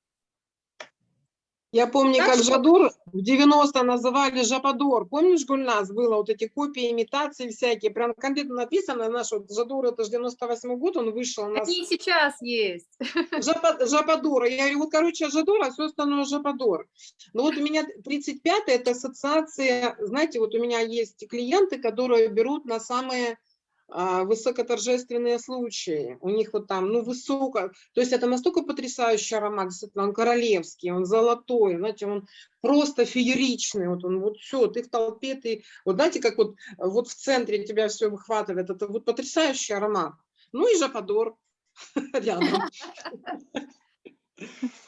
B: Я помню,
G: Так
B: как
G: что-
B: Жадор в 90 называли Жападор. Помнишь, Гульнас, было вот эти копии, имитации всякие. Прям конкретно написано, наш вот Жадор, это же 98 год, он вышел нас.
C: Они сейчас есть.
B: Жапа- Жападора. Я говорю, вот, короче, Жадор, а все остальное Жападор. Но вот у меня 35 это ассоциация, знаете, вот у меня есть клиенты, которые берут на самые высокоторжественные случаи. У них вот там, ну, высоко. То есть это настолько потрясающий аромат, действительно, он королевский, он золотой, знаете, он просто фееричный. Вот он, вот все, ты в толпе, ты, вот знаете, как вот, вот в центре тебя все выхватывает. Это вот потрясающий аромат. Ну и Жападор рядом.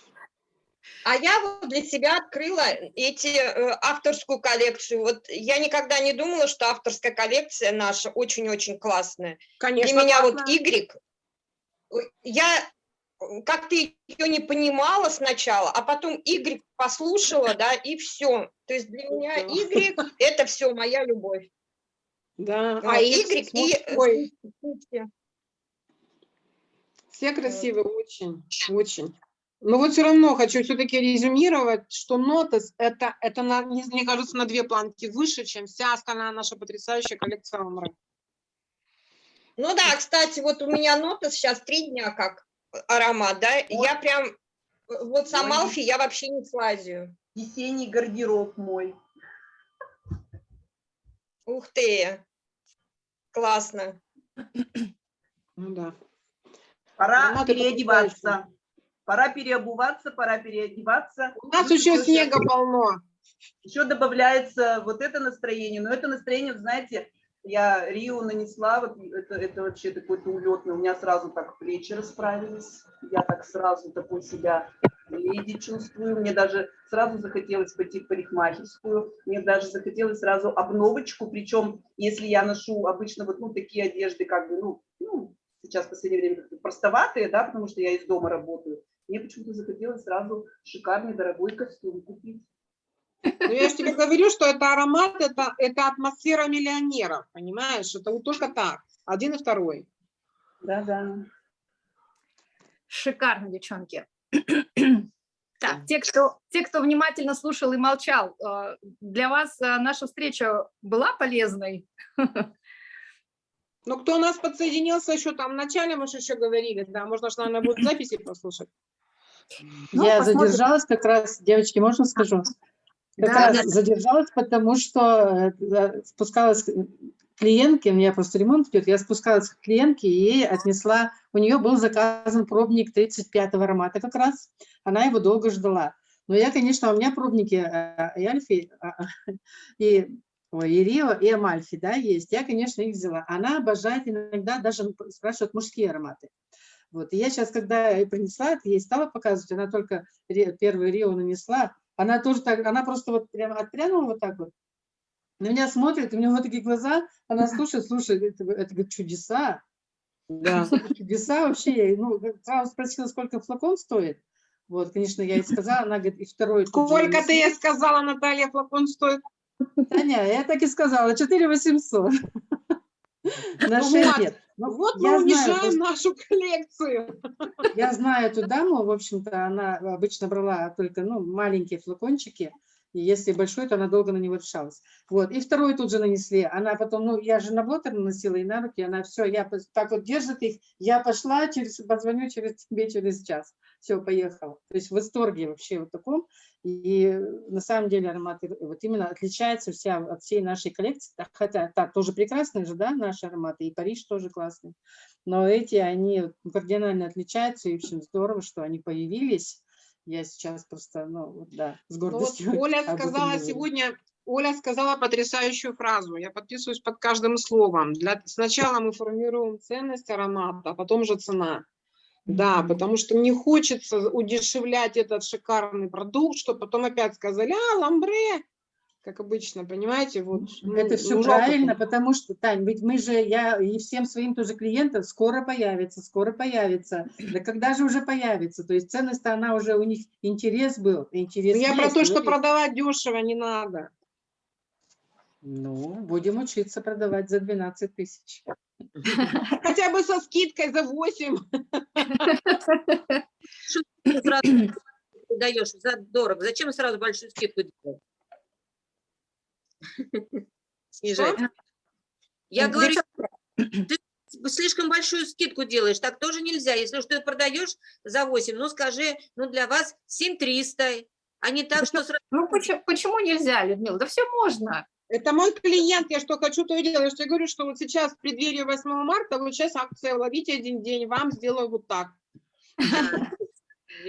G: А я вот для себя открыла эти э, авторскую коллекцию. Вот я никогда не думала, что авторская коллекция наша очень-очень классная.
B: Конечно,
G: Для меня вот
B: классно.
G: Y, ой, я э, как-то ее не понимала сначала, а потом Y послушала, да, и все. То есть для меня. Y это все моя любовь.
B: Да,
G: А
B: и
G: Y и э,
B: ой, все красивые, очень, очень. Но вот все равно хочу все-таки резюмировать, что Нотес это, это на, не- мне кажется, на две планки выше, чем вся остальная наша потрясающая коллекция Амры.
G: Ну да, кстати, вот у меня нота сейчас три дня как аромат, да, и я прям, вот с. Амалфи я вообще не слазию.
A: Весенний гардероб мой.
G: Ух ты, классно.
B: Ну да.
A: Пора
B: Ароматы
A: переодеваться. Пора переобуваться, пора переодеваться.
B: У нас еще снега
A: щас
B: полно.
A: Еще добавляется вот это настроение. Но это настроение, знаете, я Рио нанесла, вот это, это вообще такой-то улетный. У меня сразу так плечи расправились. Я так сразу такой себя леди чувствую. Мне даже сразу захотелось пойти в парикмахерскую. Мне даже захотелось сразу обновочку. Причем, если я ношу обычно вот ну, такие одежды, как бы, ну, ну сейчас в последнее время простоватые, да, потому что я из дома работаю. Мне почему-то захотелось сразу шикарный дорогой костюм купить.
B: Но я же тебе говорю, что это аромат, это, это атмосфера миллионеров, понимаешь? Это вот только так, один и второй.
A: Да-да.
C: Шикарно, девчонки. Так, те кто, те, кто внимательно слушал и молчал, э, для вас э, наша встреча была полезной?
B: Ну, кто у нас подсоединился еще там в начале, мы же еще говорили, да, можно же, наверное, будет записи послушать.
C: Ну,
H: Я
C: посмотрим.
H: задержалась как раз, девочки, можно скажу? Как
C: Да,
H: раз
C: да.
H: задержалась, потому что э, спускалась клиентке, у меня просто ремонт идет, я спускалась к клиентке и отнесла, у нее был заказан пробник 35-го аромата как раз, она его долго ждала. Но я, конечно, у меня пробники э, и Альфи, а, и, ой, и Рио, и Амальфи, да, есть. Я, конечно, их взяла. Она обожает иногда даже спрашивает мужские ароматы. Вот, и я сейчас, когда ей принесла, это ей стала показывать, она только первый Рио нанесла, она тоже так, она просто вот прямо отпрянула вот так вот, на меня смотрит, у нее вот такие глаза, она слушает, слушает, это, это говорит, чудеса,
B: Да.
H: чудеса вообще, ну, сразу спросила, сколько флакон стоит, вот, конечно, я ей сказала, она говорит, и второй.
B: Сколько ты ей сказала, Наталья, флакон стоит?
H: Таня, я так и сказала, 4 800
B: Ну
H: 6
B: вот.
H: Ну,
B: Вот мы
H: знаю,
B: унижаем
H: просто-
B: нашу коллекцию.
H: Я знаю эту даму, в общем-то, она обычно брала только ну, маленькие флакончики, и если большой, то она долго на него решалась. Вот, и второй тут же нанесли. Она потом, ну, я же на блотер наносила и на руки, она все, я так вот держит их, я пошла, через, позвоню через тебе через час. Все, поехала. То есть в восторге вообще вот таком. И на самом деле ароматы вот именно отличаются вся от всей нашей коллекции, хотя так, тоже прекрасные же, да, наши ароматы, и Париж тоже классный. Но эти, они кардинально отличаются, и, в общем, здорово, что они появились. Я сейчас просто, ну, вот, да, с
B: Ну вот
H: гордостью.
B: Оля
H: об этом
B: сказала сегодня, Оля сказала потрясающую фразу. Я подписываюсь под каждым словом. Для, сначала мы формируем ценность аромата, а потом же цена. Да, потому что не хочется удешевлять этот шикарный продукт, что потом опять сказали, а, ламбре, как обычно, понимаете, вот. ну,
H: Это все
B: ну, жалко
H: правильно,
B: там.
H: потому что, Тань, ведь мы же, я и всем своим тоже клиентам, скоро появится, скоро появится. Да когда же уже появится? То есть ценность она уже у них, интерес был, интерес
B: Ну, Я про
H: есть,
B: то, что
H: и-
B: продавать дешево не надо.
H: Ну, будем учиться продавать за 12 тысяч.
B: Хотя бы со скидкой за 8.
D: Ты сразу даешь за дорого. Зачем сразу большую скидку делать? Снижать. Я говорю, ты слишком большую скидку делаешь, так тоже нельзя. Если уж ты продаешь за 8, ну скажи, ну для вас 7300, а не так, что сразу...
C: Ну, почему, почему нельзя, Людмила? Да все можно.
B: Это мой клиент, я что хочу, то и делаю. Что я говорю, что вот сейчас в преддверии 8 марта, вот сейчас акция «Ловите один день», вам сделаю вот так.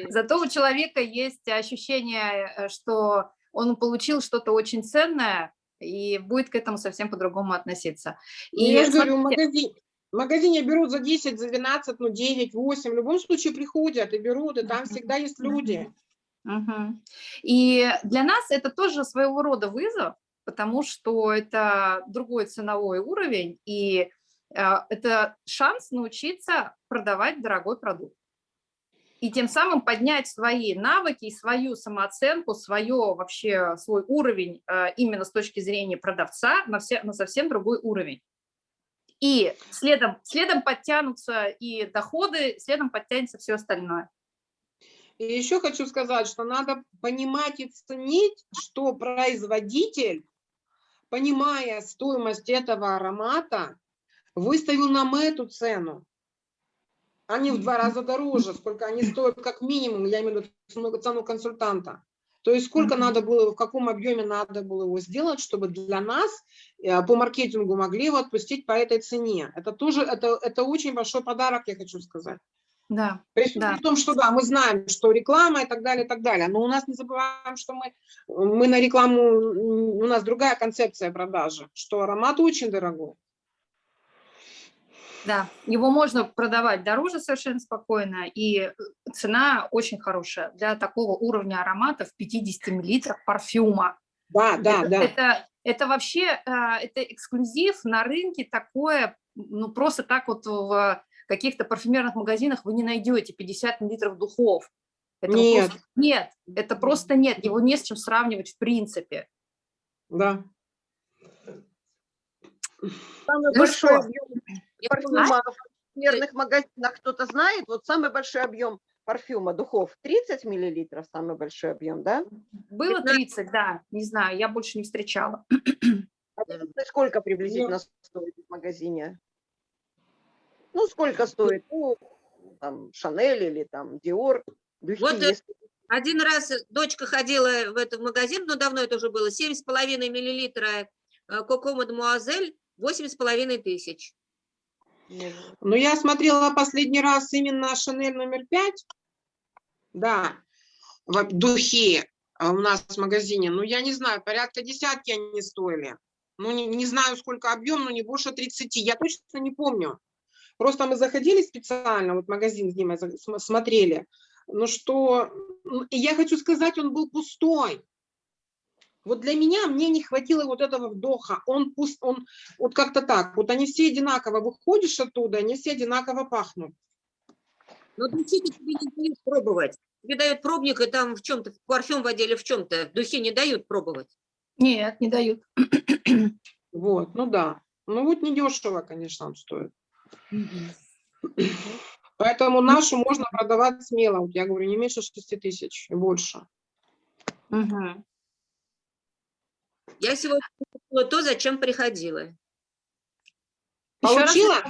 C: Зато у человека есть ощущение, э, что он получил что-то очень ценное и будет к этому совсем по-другому относиться.
B: И Ну, я же говорю, в
C: смотрите,
B: магазине, в магазине берут за 10, за 12, ну 9, 8. В любом случае приходят и берут, и там всегда есть люди.
C: Мгм. И для нас это тоже своего рода вызов, потому что это другой ценовой уровень, и э, это шанс научиться продавать дорогой продукт. И тем самым поднять свои навыки, свою самооценку, свое вообще, свой уровень э, именно с точки зрения продавца на, все, на совсем другой уровень. И следом, следом подтянутся и доходы, следом подтянется все остальное.
B: И еще хочу сказать, что надо понимать и ценить, что производитель, понимая стоимость этого аромата, выставил нам эту цену. Они в два раза дороже, сколько они стоят как минимум, я имею в виду цену, консультанта. То есть сколько надо было, в каком объеме надо было его сделать, чтобы для нас э, по маркетингу могли его отпустить по этой цене. Это тоже, это, это очень большой подарок, я хочу сказать.
C: Да.
B: При,
C: Да.
B: при том, что да, мы знаем, что реклама и так далее, и так далее. Но у нас не забываем, что мы, мы на рекламу, у нас другая концепция продажи, что аромат очень дорогой.
C: Да, его можно продавать дороже совершенно спокойно, и э, цена очень хорошая для такого уровня аромата в 50 миллилитрах парфюма.
B: Да, да,
C: это,
B: да.
C: Это, это вообще а, это эксклюзив на рынке такое, ну просто так вот в каких-то парфюмерных магазинах вы не найдете 50 миллилитров духов. Этого
B: Нет.
C: просто нет, это просто нет, его не с чем сравнивать в принципе.
B: да.
F: Самый
C: Ну
F: большой
C: что?
F: объем парфюма в парфюмерных магазинах кто-то знает? Вот самый большой объем парфюма, духов 30 миллилитров, самый большой объем, да?
C: Было 30, да, не знаю, я больше не встречала.
F: А это сколько приблизительно стоит в магазине? Ну, сколько стоит? Ну, там, Шанель или там Диор. духи
D: Вот, э,
F: есть.
D: Один раз дочка ходила в этот магазин, но давно это уже было, 7,5 миллилитра э, Коко Мадемуазель, 8,5 тысяч.
B: Ну, я смотрела последний раз именно Шанель номер пять. Да, в духи а, у нас в магазине. Ну, я не знаю, порядка десятки они стоили. Ну, не, не знаю, сколько объем, но не больше 30. Я точно не помню. Просто мы заходили специально, вот магазин с Димой смотрели. Ну, что... ну, я хочу сказать, он был пустой. Вот для меня, мне не хватило вот этого вдоха. Он пуст, он вот как-то так. Вот они все одинаково, выходишь оттуда, они все одинаково пахнут.
D: Но духи тебе не дают пробовать. Тебе дают пробник, и там в чем-то, парфюм в отделе в чем-то. Духи не дают пробовать.
C: Нет, не дают.
B: Вот, ну да. Ну вот недешево, конечно, он стоит. Поэтому нашу можно продавать смело. Вот я говорю, не меньше 6 тысяч и больше.
C: Мгм.
D: Я сегодня купила то, зачем приходила.
B: Получила?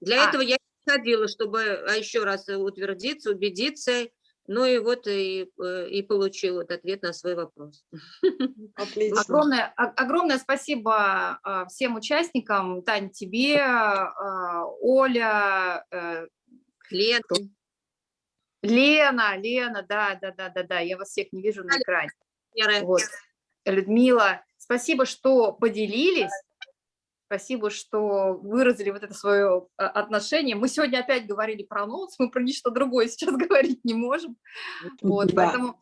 D: Для
C: А.
D: этого я ходила, чтобы а, еще раз утвердиться, убедиться. Ну и вот и, э, и получила вот ответ на свой вопрос.
B: Отлично.
C: Огромное, огромное спасибо а, всем участникам, Тань, тебе, а, Оля, э,
D: Лен,
C: Лена, Лена, да, да, да, да, да, я вас всех не вижу на экране. Вот. Людмила, спасибо, что поделились. Спасибо, что выразили вот это свое а, отношение. Мы сегодня опять говорили про ноутс, мы про ничто другое сейчас говорить не можем. Вот,
B: Да.
C: поэтому,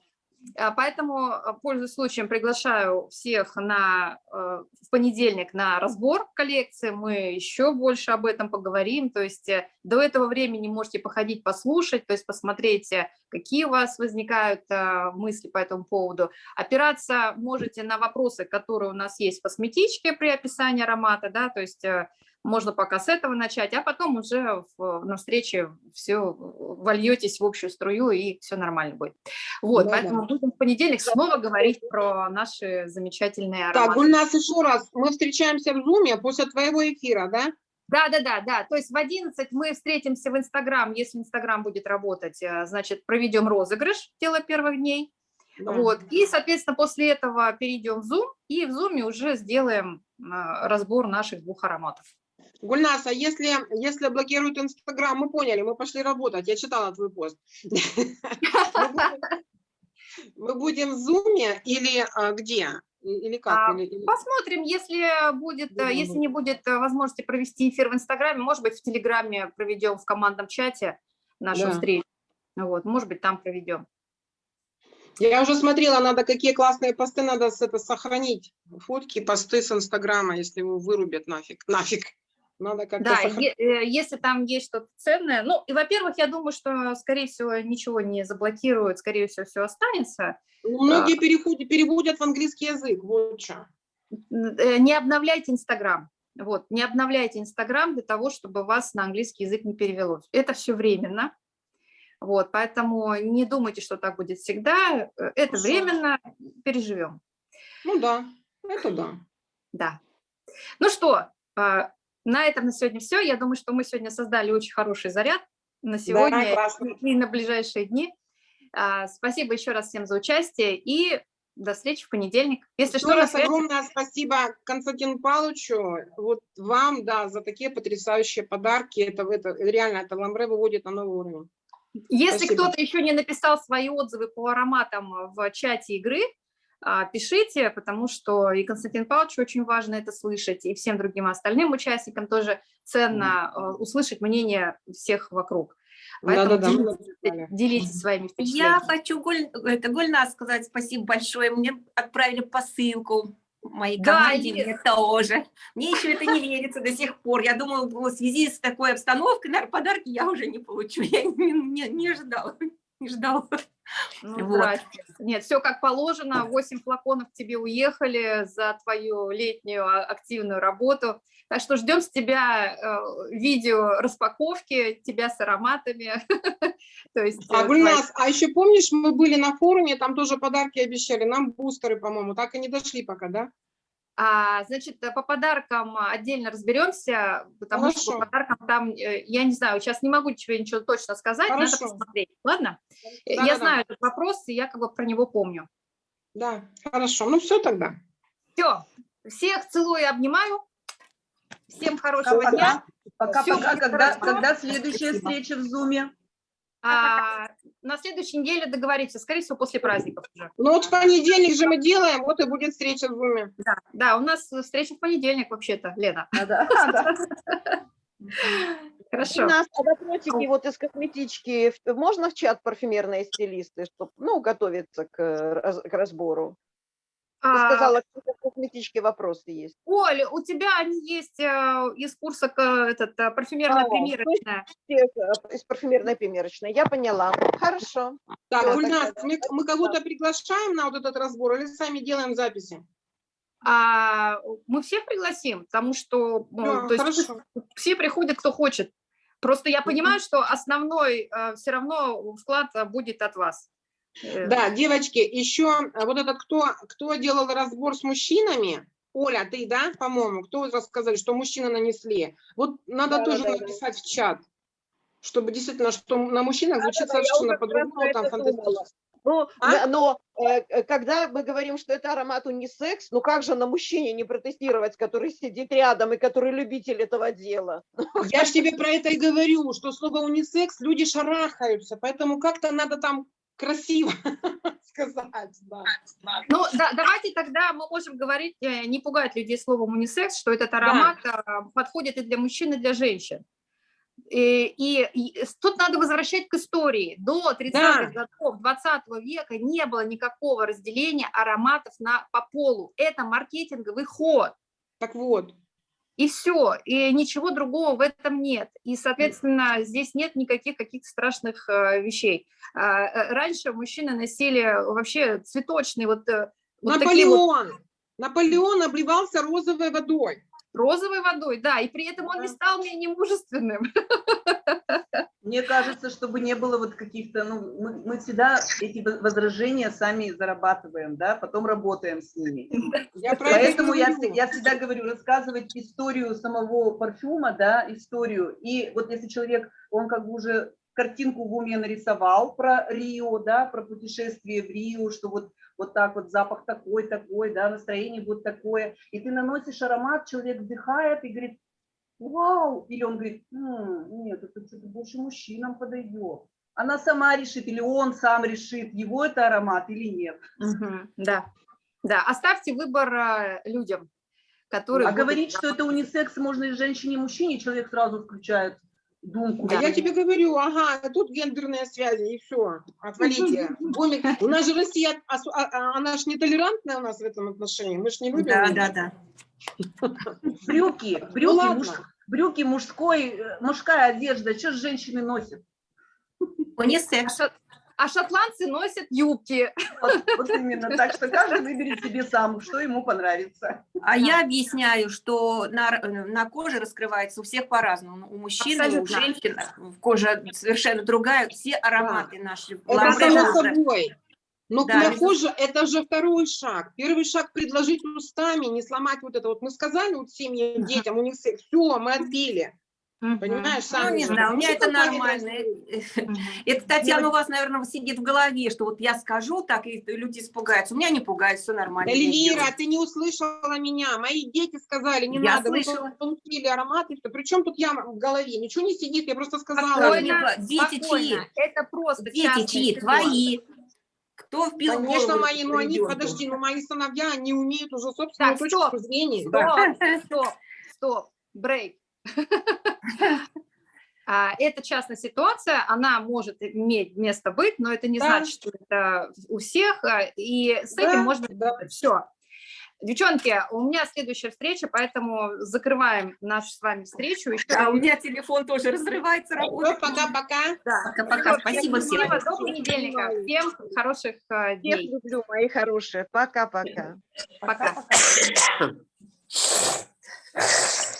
C: поэтому, а, пользуясь случаем, приглашаю всех на, э, в понедельник на разбор коллекции. Мы еще больше об этом поговорим. То есть э, до этого времени можете походить, послушать, то есть посмотреть, э, какие у вас возникают а, мысли по этому поводу. Опираться можете на вопросы, которые у нас есть в косметичке при описании аромата, да, то есть можно пока с этого начать, а потом уже в- на встрече все вольетесь в общую струю и все нормально будет. Вот,
B: Да-да.
C: поэтому будем в понедельник снова говорить про наши замечательные
B: Так,
C: ароматы.
B: Гульнас, еще раз. Мы встречаемся в Зуме после твоего эфира, да?
C: Да, да, да, да. То есть в 11 мы встретимся в Инстаграм. Если Инстаграм будет работать, э, значит, проведем розыгрыш дело первых дней.
B: Да.
C: Вот. И, соответственно, после этого перейдем в Zoom, и в Zoom уже сделаем э, разбор наших двух ароматов.
B: Гульнас, а если, если блокируют Инстаграм, мы поняли, мы пошли работать. Я читала твой пост. Мы будем- в Зуме или а, где? Или как?
C: А, Посмотрим, если будет, если не будет э, возможности провести эфир в Инстаграме, может быть, в Телеграме проведем в командном чате нашу
B: Да.
C: встречу. Вот, может быть, там проведем.
B: Я уже смотрела, надо какие классные посты надо это сохранить. Фотки, посты с Инстаграма, если его вырубят нафиг. Нафиг. Надо как-то
C: Да,
B: сохранить.
C: е- э, если там есть что-то ценное. Ну, и, во-первых, я думаю, что, скорее всего, ничего не заблокируют, скорее всего, все останется.
B: Многие переходят, переводят в английский язык. Вот что.
C: Э, Не обновляйте Инстаграм. Вот, не обновляйте Инстаграм для того, чтобы вас на английский язык не перевелось. Это все временно. Вот, поэтому не думайте, что так будет всегда. Это
B: Хорошо.
C: временно, переживем.
B: Ну да, это да.
C: Да. Ну что, а, на этом на сегодня все. Я думаю, что мы сегодня создали очень хороший заряд на сегодня
B: классно.
C: и на ближайшие дни. А, Спасибо еще раз всем за участие и до встречи в понедельник. Если
B: Еще
C: что,
B: раз
C: связи.
B: огромное спасибо Константину Павловичу, вот вам, да, за такие потрясающие подарки. Это, это реально, это ламбре выводит на новый уровень.
C: Если кто-то еще не написал свои отзывы по ароматам в чате игры, пишите, потому что и Константин Павлович очень важно это слышать, и всем другим остальным участникам тоже ценно э, услышать мнение всех вокруг. Поэтому
B: мы
C: делитесь,
B: написали.
C: делитесь своими
E: Я
C: впечатлениями.
E: хочу Гуль, это, Гульназ сказать спасибо большое. Мне отправили посылку моей
C: Да,
E: команде,
C: есть.
E: мне тоже. Мне еще это не верится до сих пор. Я думаю, в связи с такой обстановкой, наверное, подарки я уже не получу. Я не, не- не ожидала. Не ждал.
C: Ну,
E: Вот.
C: здрасте. Нет, все как положено, 8 флаконов тебе уехали за твою летнюю а, активную работу. Так что ждем с тебя э, видео распаковки, тебя с ароматами. То есть,
B: А,
C: э,
B: Гульнас, а еще помнишь, мы были на форуме, там тоже подарки обещали, нам бустеры, по-моему, так и не дошли пока, да?
C: А, значит, э, по подаркам отдельно разберемся, потому что
B: Хорошо.
C: по подаркам там, э, я не знаю, сейчас не могу тебе ничего точно сказать, надо
B: Хорошо.
C: посмотреть. Ладно? Э, Я
B: Да-да-да.
C: знаю этот вопрос, и я как бы про него помню.
B: Да, хорошо, ну все тогда.
C: Все, всех целую и обнимаю. Всем хорошего дня.
A: Пока-пока. Когда,
C: хорошо.
A: когда следующая
C: Спасибо.
A: встреча в Зуме?
C: А, на следующей неделе договоримся, скорее всего, после праздников уже.
B: Ну вот в понедельник же мы делаем, вот и будет встреча в Зуме.
C: Да, да, у нас встреча в понедельник вообще-то, Лена.
A: Да, да, да.
F: У
C: Хорошо.
F: нас а вопросики вот из косметички можно в чат парфюмерные стилисты, чтобы, ну, готовиться к разбору? Ты
C: А,
F: сказала, что в косметичке вопросы есть.
C: Оль, у тебя они есть э, из курса этот, э, парфюмерная
F: А,
C: примерочная.
F: Э, Из парфюмерной примерочной. Я поняла. Хорошо.
B: Так,
F: Всё,
B: Гульнас, мы, мы кого-то приглашаем на вот этот разбор или сами делаем записи?
C: А, мы всех пригласим, потому что ну,
B: Да,
C: то есть все приходят, кто хочет. Просто я понимаю, что основной все равно вклад э, будет от вас. Э,
B: Да, девочки, еще вот этот, кто, кто делал разбор с мужчинами, Оля, ты, да, по-моему, кто рассказали, что мужчины нанесли? Вот надо
F: Да,
B: тоже
F: да, да.
B: написать в чат, чтобы действительно, что на мужчинах звучит
F: я
B: совершенно по-другому, там фантастически.
F: Ну,
B: А?
F: да, но э, э, когда мы говорим, что это аромат унисекс, ну как же на мужчине не протестировать, который сидит рядом и который любитель этого дела?
B: Я же тебе про это и говорю, что слово унисекс люди шарахаются, поэтому как-то надо там красиво сказать, да.
C: Ну, да, давайте тогда мы можем говорить, э, не пугать людей словом унисекс, что этот аромат а, подходит и для мужчин, и для женщин. И, и- и с- тут надо возвращать к истории. До 30-х годов 20 века не было никакого разделения ароматов на, по полу. Это маркетинговый ход.
B: Так вот,
C: И все, и ничего другого в этом нет. И, соответственно, здесь нет никаких каких-то страшных э, вещей. А, э, Раньше мужчины носили вообще цветочные вот, э, вот такие вот
B: Наполеон, Наполеон обливался розовой водой.
C: Розовой водой, да, и при этом он не стал менее мужественным.
A: Мне кажется, чтобы не было вот каких-то, ну, мы, мы всегда эти во- возражения сами зарабатываем, да, потом работаем с ними.
B: Я
A: Поэтому я, я всегда говорю, рассказывать историю самого парфюма, да, историю. И вот если человек, он как бы уже картинку в уме нарисовал про Рио, да, про путешествие в Рио, что вот, вот так вот запах такой, такой, да, настроение будет такое. И ты наносишь аромат, человек вдыхает и говорит, вау, или он говорит, «М, нет, это что-то больше мужчинам подойдет. Она сама решит, или он сам решит, его это аромат или нет.
C: Да, да, оставьте выбор э, людям, которые...
A: А
C: будут-
A: говорить, что это унисекс можно и женщине, и мужчине, человек сразу включает думку.
B: А я тебе говорю, ага, тут гендерные связи, и все, отвалите. Гомик. У нас же Россия, а- а- она же нетолерантная у нас в этом отношении, мы же не любим.
E: Да, да, да.
A: Брюки,
B: Ну
A: брюки, муж- брюки мужской, э, мужская одежда, что же женщины носят?
C: А,
E: Унисекс.
C: А шотландцы носят юбки.
A: Вот, вот именно, так что каждый выберет себе сам, что ему понравится.
E: А я объясняю, что на, на коже раскрывается у всех по-разному. У мужчин, у женщин кожа совершенно другая. Все ароматы наши.
B: Это само собой. Но
E: Да,
B: на
E: между-
B: коже это же второй шаг. Первый шаг предложить устами, не сломать вот это. Вот мы сказали вот семьям, детям, у них все, мы отбили. Понимаешь,
E: Ну,
B: сами
E: не знаю, у меня
B: Ну,
E: это нормально. Это, Татьяна, у вас, наверное, сидит в голове, что вот я скажу так, и люди испугаются. У меня не пугаются, все нормально.
B: Эльвира, ты не услышала меня. Мои дети сказали, не
E: Я
B: надо. Мы
E: слышала.
B: получили ароматы. Причем тут я в голове? Ничего не сидит, я просто сказала.
C: Спокойно,
E: Дети чьи?
C: Это просто
E: Дети чьи? Твои. Кто вбил
B: Конечно, мои, но они, подожди, ну мои сыновья, они умеют уже собственную
C: Так,
B: точку зрения. да.
C: Стоп, стоп, стоп, брейк. А, Это частная ситуация, она может иметь место быть, но это не
B: Да.
C: значит, что это у всех, а, и с
B: Да,
C: этим можно
B: да.
C: все. Девчонки, у меня следующая встреча, поэтому закрываем нашу с вами встречу. Еще
E: А у меня телефон тоже разрывается.
B: Пока-пока.
C: Да.
E: Пока-пока. Спасибо всем.
C: Счастливо, до понедельника. Всем хороших
F: Всех
C: дней.
F: люблю, мои хорошие. Пока-пока.
C: Пока.